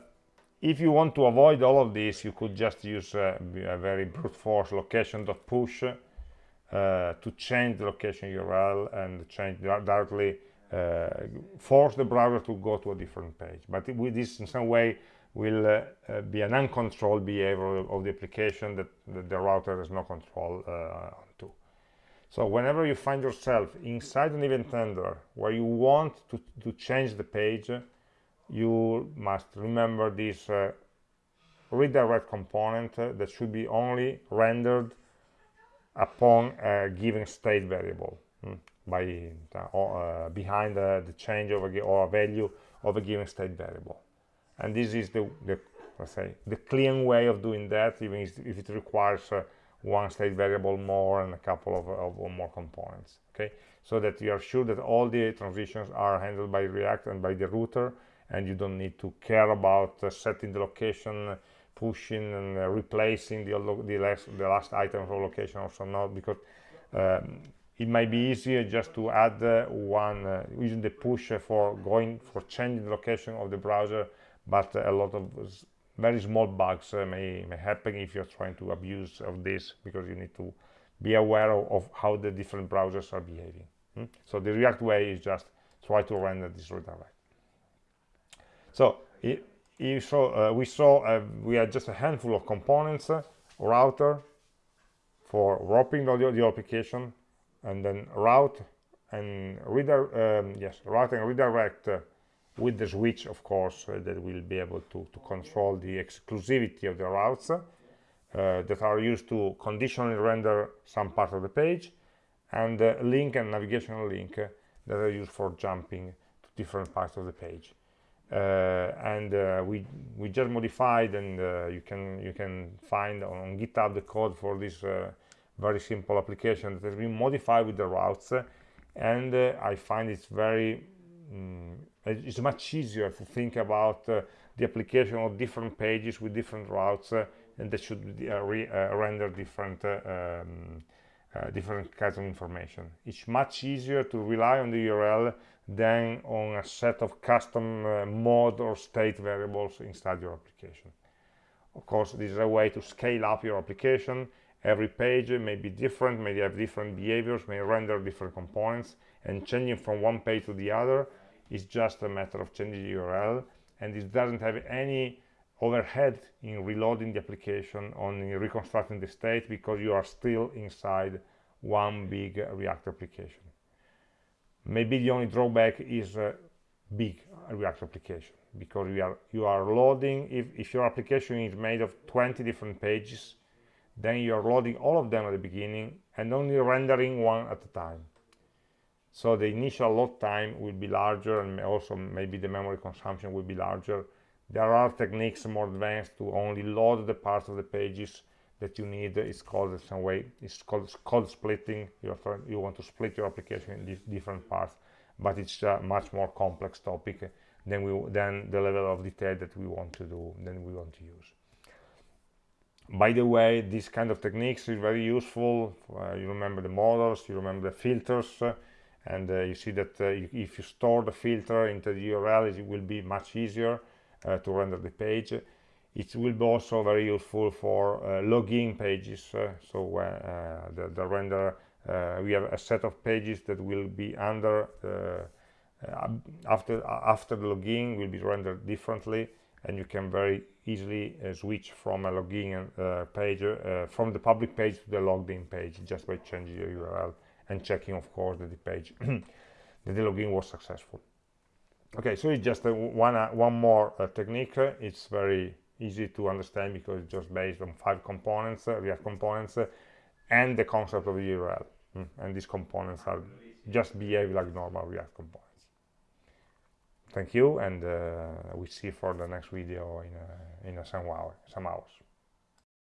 if you want to avoid all of this you could just use uh, a very brute force location.push uh, to change the location url and change directly uh, force the browser to go to a different page. But with this in some way will uh, uh, be an uncontrolled behavior of the application that, that the router has no control uh, to. So whenever you find yourself inside an event handler where you want to, to change the page, you must remember this uh, redirect component uh, that should be only rendered upon a given state variable. Hmm, by uh, behind the change of a, or a value of a given state variable. And this is the, the let's say the clean way of doing that even if it requires uh, one state variable more and a couple of, of, more components okay? So that you are sure that all the transitions are handled by react and by the router and you don't need to care about uh, setting the location pushing and uh, replacing the, the, last, the last item of location also not because um, it might be easier just to add uh, one uh, using the push for going for changing the location of the browser but a lot of very small bugs uh, may, may happen if you're trying to abuse of this because you need to be aware of, of how the different browsers are behaving hmm? so the react way is just try to render this redirect so it, you saw, uh, we saw uh, we had just a handful of components uh, router for wrapping the, the application and then route and reader um, yes route and redirect uh, with the switch of course uh, that will be able to, to control the exclusivity of the routes uh, that are used to conditionally render some part of the page and uh, link and navigational link uh, that are used for jumping to different parts of the page. Uh, and we we just modified and you can you can find on github the code for this very simple application that has been modified with the routes and I find it's very mm, it's much easier to think about uh, the application of different pages with different routes uh, and that should uh, re uh, render different uh, um, uh, different kinds of information. It's much easier to rely on the url than on a set of custom mode or state variables inside your application. Of course this is a way to scale up your application every page may be different may have different behaviors may render different components and changing from one page to the other is just a matter of changing the URL and it doesn't have any overhead in reloading the application on reconstructing the state because you are still inside one big React application. Maybe the only drawback is a big React application because you are you are loading if, if your application is made of 20 different pages then you are loading all of them at the beginning and only rendering one at a time. So the initial load time will be larger and also maybe the memory consumption will be larger. There are techniques more advanced to only load the parts of the pages that you need. It's called some way it's called code splitting. You, you want to split your application in different parts but it's a much more complex topic than we than the level of detail that we want to do than we want to use by the way this kind of techniques is very useful. Uh, you remember the models you remember the filters uh, and uh, you see that uh, if you store the filter into the url it will be much easier uh, to render the page. It will be also very useful for uh, login pages so the, the, render we have a set of pages that will be under after after the login will be rendered differently and you can very easily uh, switch from a login uh, page uh, from the public page to the logged in page just by changing the URL and checking of course that the page *clears throat* that the login was successful. Okay so it's just one one more technique. It's very easy to understand because it's just based on five components react components and the concept of the url mm. and these components are just behave like normal react components thank you and uh, we see for the next video in, uh, in some, hour, some hours